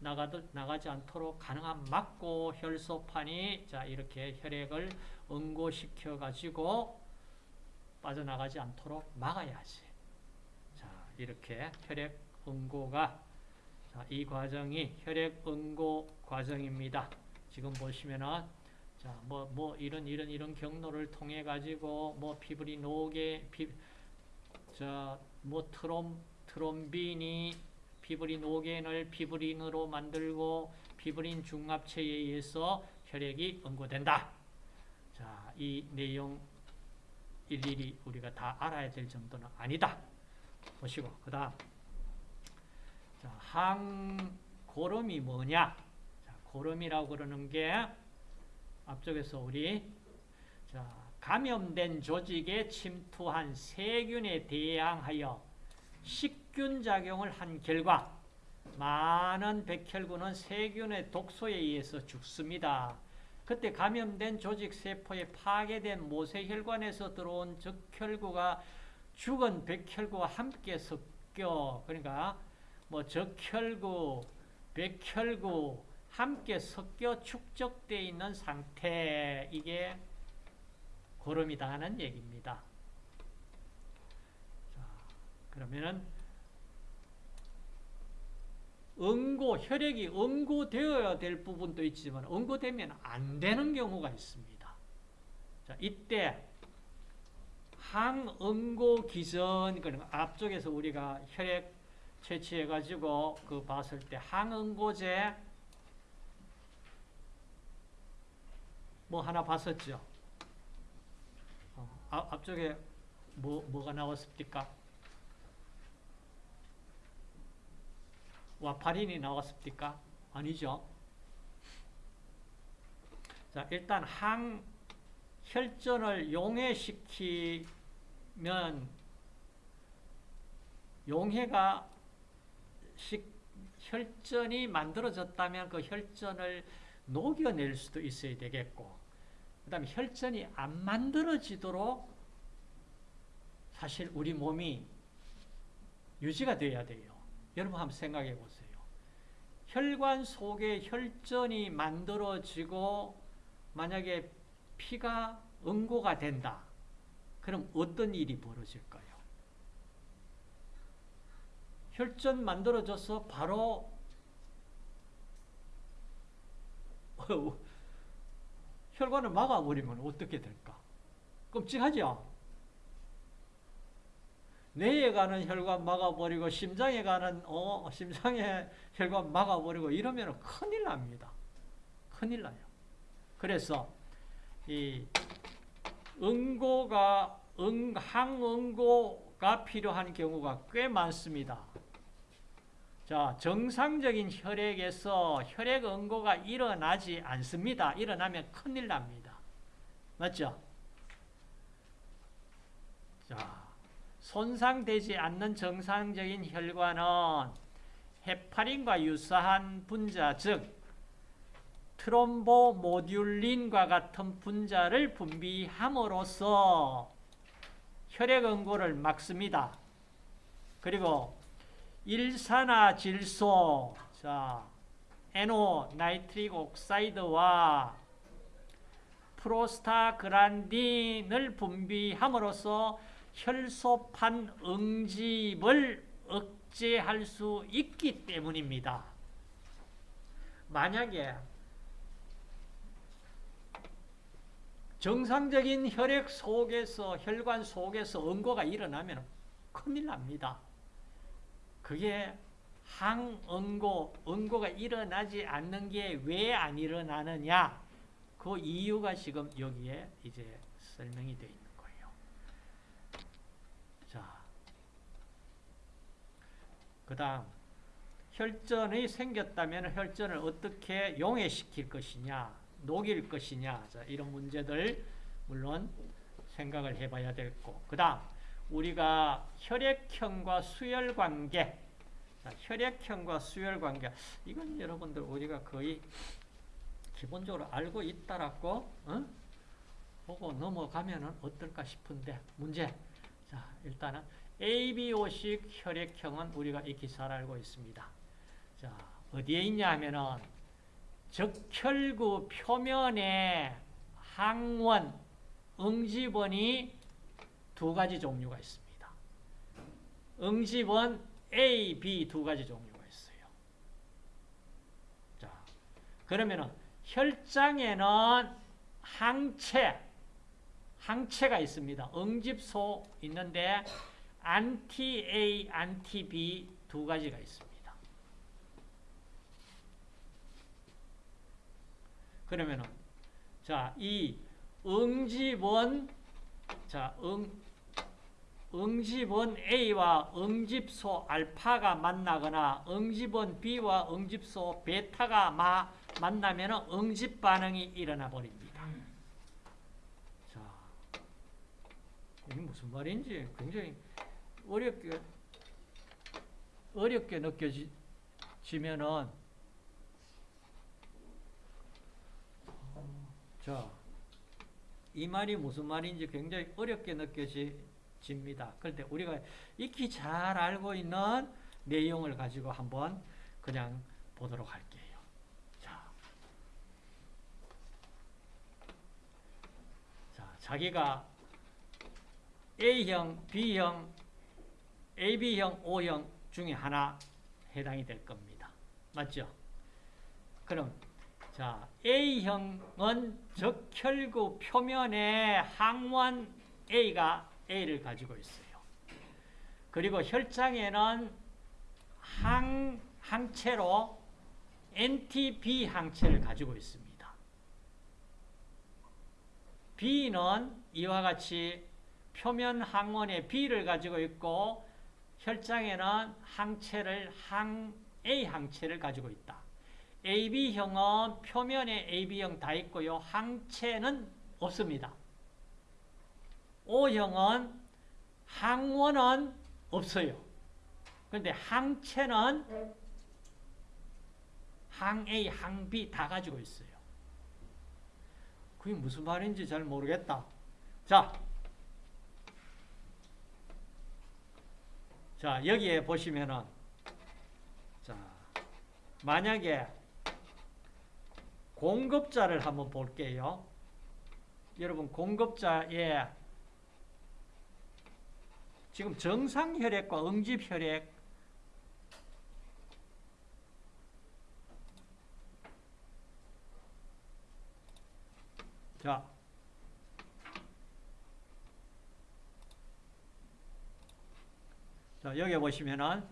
나가도 나가지 않도록 가능한 막고 혈소판이 자 이렇게 혈액을 응고시켜 가지고 빠져나가지 않도록 막아야지. 자 이렇게 혈액 응고가 자, 이 과정이 혈액 응고 과정입니다. 지금 보시면은 자, 뭐, 뭐, 이런, 이런, 이런 경로를 통해 가지고, 뭐, 피부리 녹에, 피, 저, 뭐, 트롬, 트롬빈이 피브리 노겐을 피브린으로 만들고, 피브린 중합체에 의해서 혈액이 응고된다. 자, 이 내용 일일이 우리가 다 알아야 될 정도는 아니다. 보시고, 그 다음. 자, 항 고름이 뭐냐? 자, 고름이라고 그러는 게, 앞쪽에서 우리 자, 감염된 조직에 침투한 세균에 대항하여 식균 작용을 한 결과 많은 백혈구는 세균의 독소에 의해서 죽습니다. 그때 감염된 조직 세포에 파괴된 모세혈관에서 들어온 적혈구가 죽은 백혈구와 함께 섞여 그러니까 뭐 적혈구, 백혈구 함께 섞여 축적되어 있는 상태 이게 고름이다 하는 얘기입니다. 자, 그러면은 응고 혈액이 응고되어야 될 부분도 있지만 응고되면 안 되는 경우가 있습니다. 자, 이때 항응고 기전 그러니까 앞쪽에서 우리가 혈액 채취해 가지고 그 봤을 때 항응고제 뭐 하나 봤었죠? 어, 앞, 앞쪽에 뭐, 뭐가 나왔습니까? 와파린이 나왔습니까? 아니죠. 자, 일단 항혈전을 용해시키면 용해가 식, 혈전이 만들어졌다면 그 혈전을 녹여낼 수도 있어야 되겠고 그 다음에 혈전이 안 만들어지도록 사실 우리 몸이 유지가 돼야 돼요. 여러분 한번 생각해 보세요. 혈관 속에 혈전이 만들어지고 만약에 피가 응고가 된다. 그럼 어떤 일이 벌어질까요? 혈전 만들어져서 바로 혈관을 막아버리면 어떻게 될까? 끔찍하죠? 뇌에 가는 혈관 막아버리고 심장에 가는 어 심장에 혈관 막아버리고 이러면 큰일 납니다. 큰일 나요. 그래서 이 응고가 응 항응고가 필요한 경우가 꽤 많습니다. 자, 정상적인 혈액에서 혈액 응고가 일어나지 않습니다. 일어나면 큰일 납니다. 맞죠? 자, 손상되지 않는 정상적인 혈관은 헤파린과 유사한 분자, 즉 트롬보모듈린과 같은 분자를 분비함으로써 혈액 응고를 막습니다. 그리고 일산화 질소, 자, NO nitric oxide와 프로스타글란딘을 분비함으로써 혈소판 응집을 억제할 수 있기 때문입니다. 만약에 정상적인 혈액 속에서 혈관 속에서 응고가 일어나면 큰일 납니다. 그게 항응고, 응고가 일어나지 않는 게 왜 안 일어나느냐? 그 이유가 지금 여기에 이제 설명이 되어 있는 거예요. 자, 그 다음, 혈전이 생겼다면 혈전을 어떻게 용해시킬 것이냐, 녹일 것이냐, 자, 이런 문제들, 물론 생각을 해봐야 되겠고, 그 다음, 우리가 혈액형과 수혈 관계, 자, 혈액형과 수혈 관계, 이건 여러분들 우리가 거의 기본적으로 알고 있다라고, 어? 보고 넘어가면은 어떨까 싶은데, 문제. 자, 일단은 ABO식 혈액형은 우리가 익히 잘 알고 있습니다. 자, 어디에 있냐 하면은, 적혈구 표면에 항원, 응집원이 두 가지 종류가 있습니다. 응집원 A, B 두 가지 종류가 있어요. 자, 그러면은 혈장에는 항체, 항체가 있습니다. 응집소 있는데 anti A, anti B 두 가지가 있습니다. 그러면은 자, 이 응집원 자, 응 응집원 A와 응집소 알파가 만나거나 응집원 B와 응집소 베타가 마, 만나면 응집 반응이 일어나 버립니다. 자, 이게 무슨 말인지 굉장히 어렵게 어렵게 느껴지면은 자, 이 말이 무슨 말인지 굉장히 어렵게 느껴 집니다. 그런데 우리가 익히 잘 알고 있는 내용을 가지고 한번 그냥 보도록 할게요. 자, 자 자기가 A형, B형, AB형, O형 중에 하나 해당이 될 겁니다. 맞죠? 그럼 자, A형은 적혈구 표면에 항원 A가 A를 가지고 있어요. 그리고 혈장에는 항, 항체로 NTB 항체를 가지고 있습니다. B는 이와 같이 표면 항원에 B를 가지고 있고 혈장에는 항체를 항 A 항체를 가지고 있다. AB형은 표면에 AB형 다 있고요. 항체는 없습니다. O형은 항원은 없어요. 그런데 항체는 항 A, 항 B 다 가지고 있어요. 그게 무슨 말인지 잘 모르겠다. 자, 자 여기에 보시면은 자 만약에 공급자를 한번 볼게요. 여러분 공급자에 지금 정상혈액과 응집혈액. 자. 자, 여기 보시면은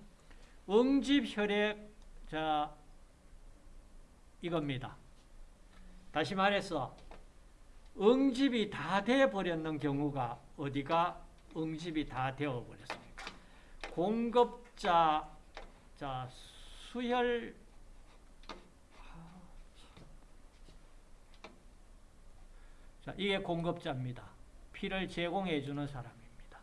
응집혈액 자 이겁니다. 다시 말해서 응집이 다 돼 버렸는 경우가 어디가 응집이 다 되어 버렸습니까? 공급자 자 수혈 자 이게 공급자입니다. 피를 제공해 주는 사람입니다.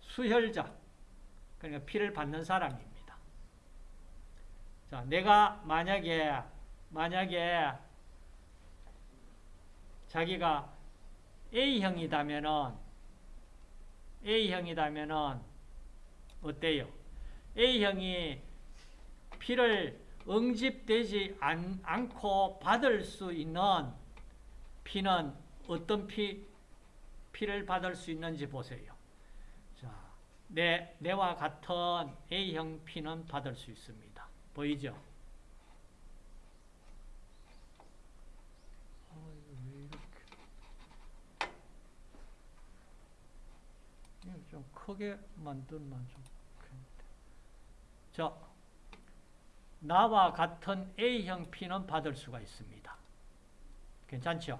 수혈자 그러니까 피를 받는 사람입니다. 자, 내가 만약에 만약에 자기가 A형이다면은 A형이다면은 어때요? A형이 피를 응집되지 않, 않고 받을 수 있는 피는 어떤 피, 피를 받을 수 있는지 보세요. 자, 내, 내와 같은 A형 피는 받을 수 있습니다. 보이죠? 좀 좀 크게. 좋겠는데. 자, 나와 같은 A형 P는 받을 수가 있습니다. 괜찮죠?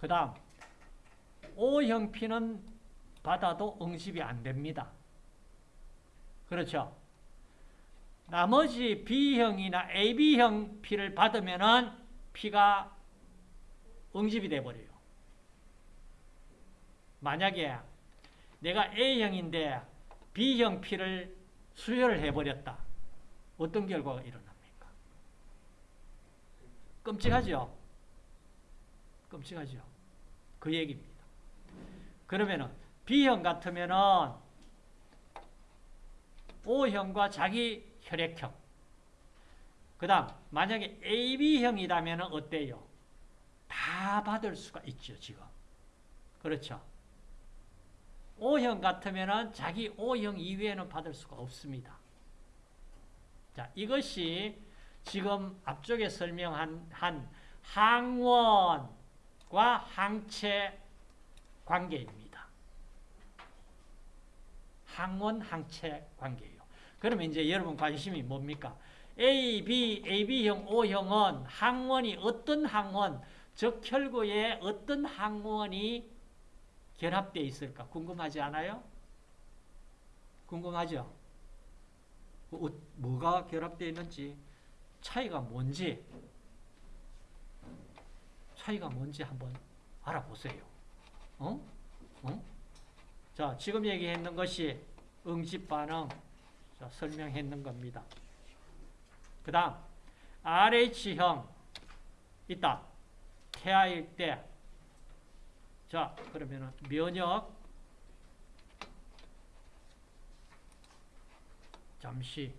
그 다음, O형 P는 받아도 응집이 안 됩니다. 그렇죠? 나머지 B형이나 AB형 P를 받으면은 P가 응집이 돼버려요. 만약에 내가 A형인데 B형 P를 수혈을 해버렸다. 어떤 결과가 일어납니까? 끔찍하죠? 끔찍하죠? 그 얘기입니다. 그러면은 B형 같으면은 O형과 자기 혈액형. 그 다음, 만약에 AB형이라면 어때요? 다 받을 수가 있죠, 지금. 그렇죠. O형 같으면 자기 O형 이외에는 받을 수가 없습니다. 자, 이것이 지금 앞쪽에 설명한 한 항원과 항체 관계입니다. 항원, 항체 관계예요. 그러면 이제 여러분 관심이 뭡니까? A, B, AB형, O형은 항원이 어떤 항원, 즉 혈구에 어떤 항원이 결합되어 있을까 궁금하지 않아요? 궁금하죠? 뭐, 어, 뭐가 결합되어 있는지 차이가 뭔지 차이가 뭔지 한번 알아보세요. 어? 어? 자, 지금 얘기했는 것이 응집 반응 자, 설명했는 겁니다. 그 다음 RH형 있다. 태아일 때 자, 그러면은 면역. 잠시.